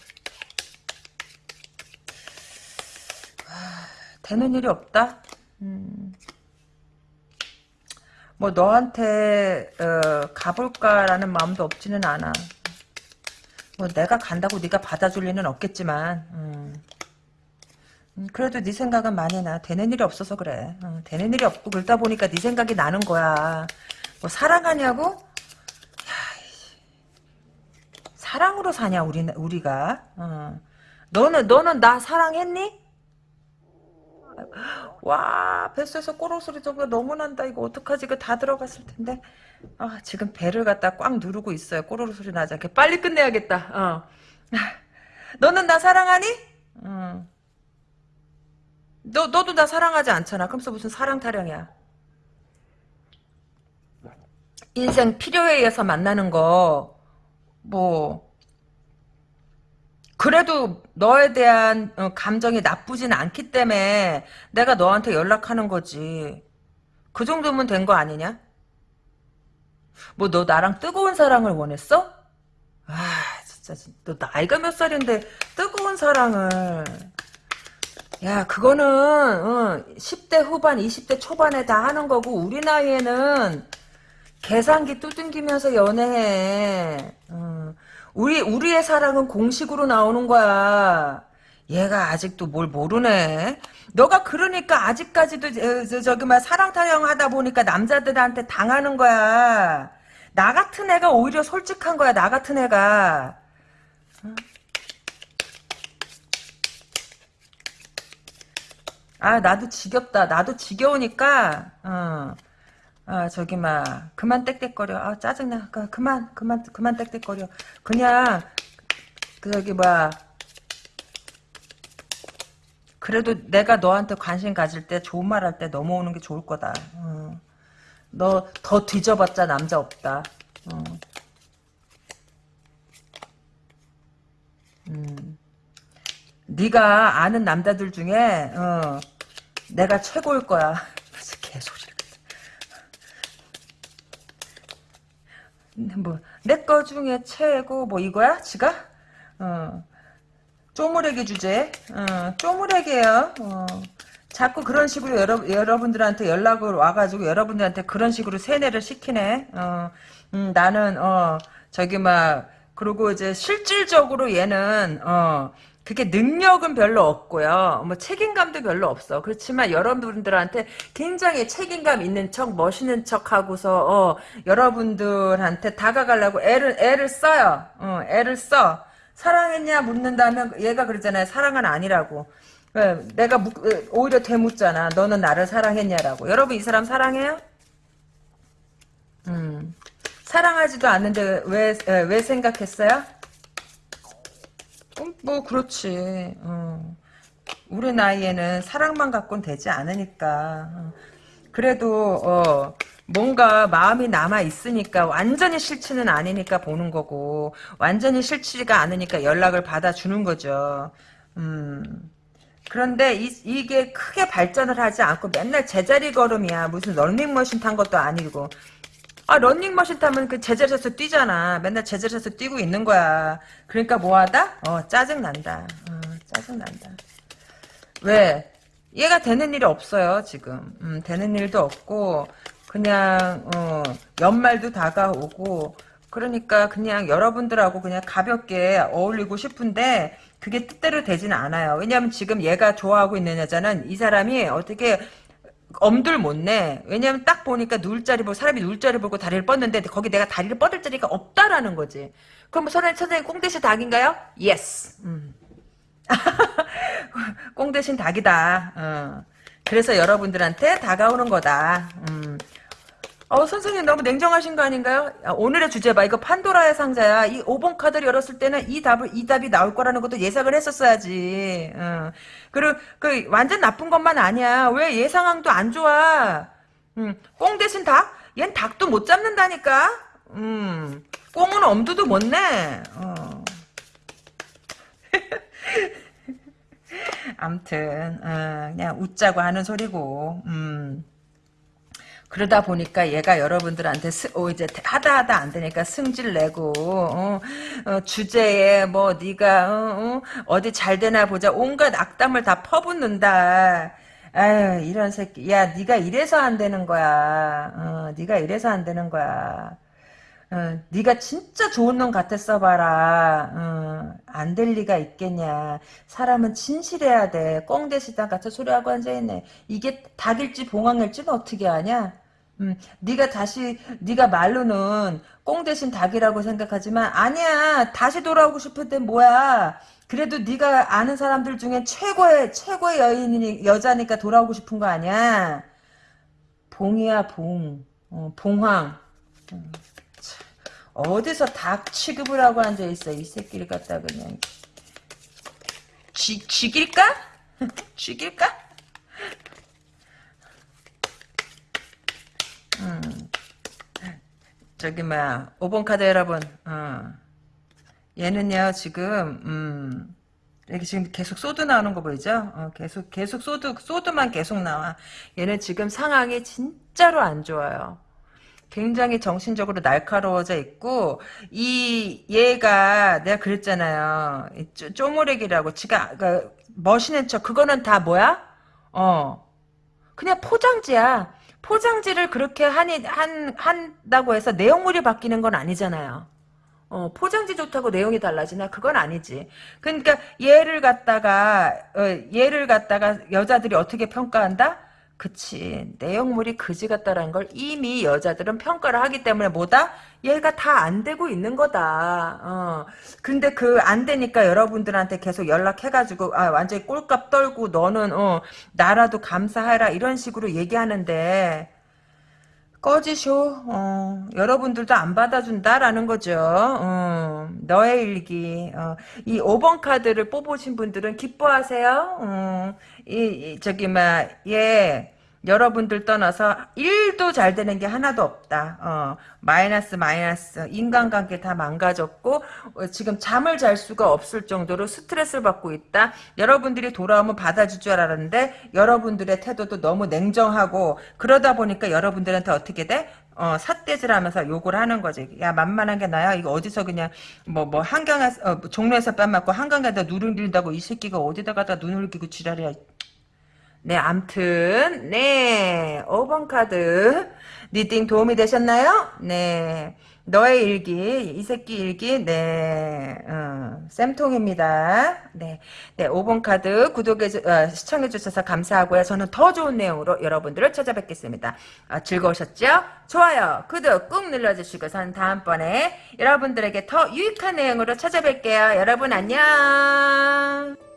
아, 되는 일이 없다. 음. 뭐 너한테 어, 가볼까라는 마음도 없지는 않아. 뭐 내가 간다고 네가 받아줄 리는 없겠지만. 음. 음, 그래도 네 생각은 많이 나. 되는 일이 없어서 그래. 어, 되는 일이 없고 그러다 보니까 네 생각이 나는 거야. 뭐 사랑하냐고? 야, 사랑으로 사냐 우리 우리가? 어. 너는 너는 나 사랑했니? 와 뱃속에서 꼬르 소리 정도 너무 난다. 이거 어떡하지? 이거 다 들어갔을 텐데. 아 지금 배를 갖다 꽉 누르고 있어요. 꼬르르 소리 나지 않게 빨리 끝내야겠다. 어. <laughs> 너는 나 사랑하니? 어. 너, 너도 나 사랑하지 않잖아. 그러면서 무슨 사랑 타령이야. 인생 필요에 의해서 만나는 거, 뭐, 그래도 너에 대한 어, 감정이 나쁘진 않기 때문에 내가 너한테 연락하는 거지. 그 정도면 된 거 아니냐? 뭐 너 나랑 뜨거운 사랑을 원했어? 아 진짜 너 나이가 몇 살인데 뜨거운 사랑을 야 그거는 어, 10대 후반 20대 초반에 다 하는 거고 우리 나이에는 계산기 두둥기면서 연애해 어. 우리 우리의 사랑은 공식으로 나오는 거야 얘가 아직도 뭘 모르네. 너가 그러니까 아직까지도 저, 저, 기 막 사랑 타령하다 보니까 남자들한테 당하는 거야. 나 같은 애가 오히려 솔직한 거야. 나 같은 애가. 아 나도 지겹다. 나도 지겨우니까 어. 아 저기 막 그만 땡땡거려. 아 짜증나. 그, 그만 그만 그만 땡땡거려. 그냥 그 저기 뭐 그래도 내가 너한테 관심 가질 때 좋은 말 할 때 넘어오는 게 좋을 거다. 어. 너더 뒤져봤자 남자 없다. 어. 음. 네가 아는 남자들 중에 어, 내가 최고일 거야. 무슨 개소리를. 뭐 내 거 중에 최고 뭐 이거야? 지가? 어. 쪼무레기 주제. 어, 쪼무레기예요. 어. 자꾸 그런 식으로 여러, 여러분들한테 연락을 와가지고 여러분들한테 그런 식으로 세뇌를 시키네. 어, 음, 나는 어 저기 막 그리고 이제 실질적으로 얘는 어 그게 능력은 별로 없고요. 뭐 책임감도 별로 없어. 그렇지만 여러분들한테 굉장히 책임감 있는 척, 멋있는 척 하고서 어, 여러분들한테 다가가려고 애를 애를 써요. 어, 애를 써. 사랑했냐 묻는다면 얘가 그러잖아요. 사랑은 아니라고. 내가 묻, 오히려 되묻잖아. 너는 나를 사랑했냐라고. 여러분 이 사람 사랑해요? 음. 사랑하지도 않는데 왜, 왜 생각했어요? 음, 뭐 그렇지. 어. 우리 나이에는 사랑만 갖고는 되지 않으니까. 어. 그래도 어, 뭔가 마음이 남아 있으니까 완전히 싫지는 않으니까 보는 거고 완전히 싫지가 않으니까 연락을 받아주는 거죠. 음. 그런데 이, 게 크게 발전을 하지 않고 맨날 제자리 걸음이야. 무슨 런닝머신 탄 것도 아니고. 아 런닝머신 타면 그 제자리에서 뛰잖아. 맨날 제자리에서 뛰고 있는 거야. 그러니까 뭐하다? 어 짜증난다. 어, 짜증난다. 왜? 얘가 되는 일이 없어요 지금. 음, 되는 일도 없고 그냥 어, 연말도 다가오고 그러니까 그냥 여러분들하고 그냥 가볍게 어울리고 싶은데 그게 뜻대로 되지는 않아요. 왜냐하면 지금 얘가 좋아하고 있는 여자는 이 사람이 어떻게 엄둘 못 내. 왜냐면 딱 보니까 누울 자리 보고 사람이 누울 자리 보고 다리를 뻗는데 거기 내가 다리를 뻗을 자리가 없다라는 거지. 그럼 선생님, 선생님 꽁 대신 닭인가요? Yes. 음. <laughs> 꽁 대신 닭이다. 어. 그래서 여러분들한테 다가오는 거다. 음. 어, 선생님 너무 냉정하신 거 아닌가요? 야, 오늘의 주제 봐. 이거 판도라의 상자야. 이 5번 카드를 열었을 때는 이 답을, 이 답이 나올 거라는 것도 예상을 했었어야지. 어. 그리고, 그, 완전 나쁜 것만 아니야. 왜 얘 상황도 안 좋아? 음, 꽁 대신 닭? 얜 닭도 못 잡는다니까? 음, 꽁은 엄두도 못 내. 어. <laughs> 암튼, 어, 그냥 웃자고 하는 소리고, 음. 그러다 보니까 얘가 여러분들한테 스, 어, 이제 하다 하다 안 되니까 승질 내고 어, 어, 주제에 뭐 네가 어, 디잘 되나 보자 온갖 악담을 다 퍼붓는다. 아유 이런 새끼 야 네가 이래서 안 되는 거야. 어, 네가 이래서 안 되는 거야. 어, 네가 진짜 좋은 놈 같았어 봐라. 어, 안될 리가 있겠냐. 사람은 진실해야 돼. 꽁대시다 같은 소리하고 앉아있네. 이게 닭일지 봉황일지는 어떻게 아냐? 음, 네가 다시 네가 말로는 꽁 대신 닭이라고 생각하지만 아니야 다시 돌아오고 싶을 땐 뭐야. 그래도 네가 아는 사람들 중에 최고의 최고의 여인이 여자니까 돌아오고 싶은 거 아니야. 봉이야 봉. 어, 봉황. 음, 어디서 닭 취급을 하고 앉아 있어 이 새끼를 갖다 그냥. 쥐, 쥐길까? 쥐길까? 저기 뭐야 5번 카드 여러분 어. 얘는요 지금 음 이렇게 지금 계속 sword 나오는 거 보이죠? 어, 계속 계속 sword sword만 계속 나와. 얘는 지금 상황이 진짜로 안 좋아요. 굉장히 정신적으로 날카로워져 있고 이 얘가 내가 그랬잖아요. 이 쪼, 쪼무레기라고 지가 그 멋있는 척 그거는 다 뭐야? 어 그냥 포장지야. 포장지를 그렇게 하니 한 한다고 해서 내용물이 바뀌는 건 아니잖아요. 어, 포장지 좋다고 내용이 달라지나? 그건 아니지. 그러니까 얘를 갖다가 어, 얘를 갖다가 여자들이 어떻게 평가한다? 그치. 내용물이 그지 같다라는 걸 이미 여자들은 평가를 하기 때문에 뭐다? 얘가 다 안 되고 있는 거다. 어. 근데 그 안 되니까 여러분들한테 계속 연락해가지고 아 완전히 꼴값 떨고 너는 어 나라도 감사해라 이런 식으로 얘기하는데 꺼지쇼. 어, 여러분들도 안 받아준다라는 거죠. 어, 너의 일기. 어, 이 5번 카드를 뽑으신 분들은 기뻐하세요. 어, 이, 이, 저기, 막, 예. 여러분들 떠나서 일도 잘 되는 게 하나도 없다. 어, 마이너스 마이너스 인간관계 다 망가졌고 어, 지금 잠을 잘 수가 없을 정도로 스트레스를 받고 있다. 여러분들이 돌아오면 받아줄 줄 알았는데 여러분들의 태도도 너무 냉정하고 그러다 보니까 여러분들한테 어떻게 돼? 어, 삿대질 하면서 욕을 하는 거지. 야, 만만한 게 나야? 이거 어디서 그냥, 뭐, 뭐, 한강에, 어, 종로에서 뺨 맞고 한강에다 눈을 흘긴다고 이 새끼가 어디다 갖다 눈을 흘기고 지랄이야. 네, 암튼, 네, 5번 카드. Reading 도움이 되셨나요? 네. 너의 일기, 이 새끼 일기, 네, 어, 쌤통입니다. 네. 네, 5번 카드 구독해, 어, 시청해주셔서 감사하고요. 저는 더 좋은 내용으로 여러분들을 찾아뵙겠습니다. 어, 즐거우셨죠? 좋아요, 구독 꾹 눌러주시고, 전 다음번에 여러분들에게 더 유익한 내용으로 찾아뵐게요. 여러분 안녕!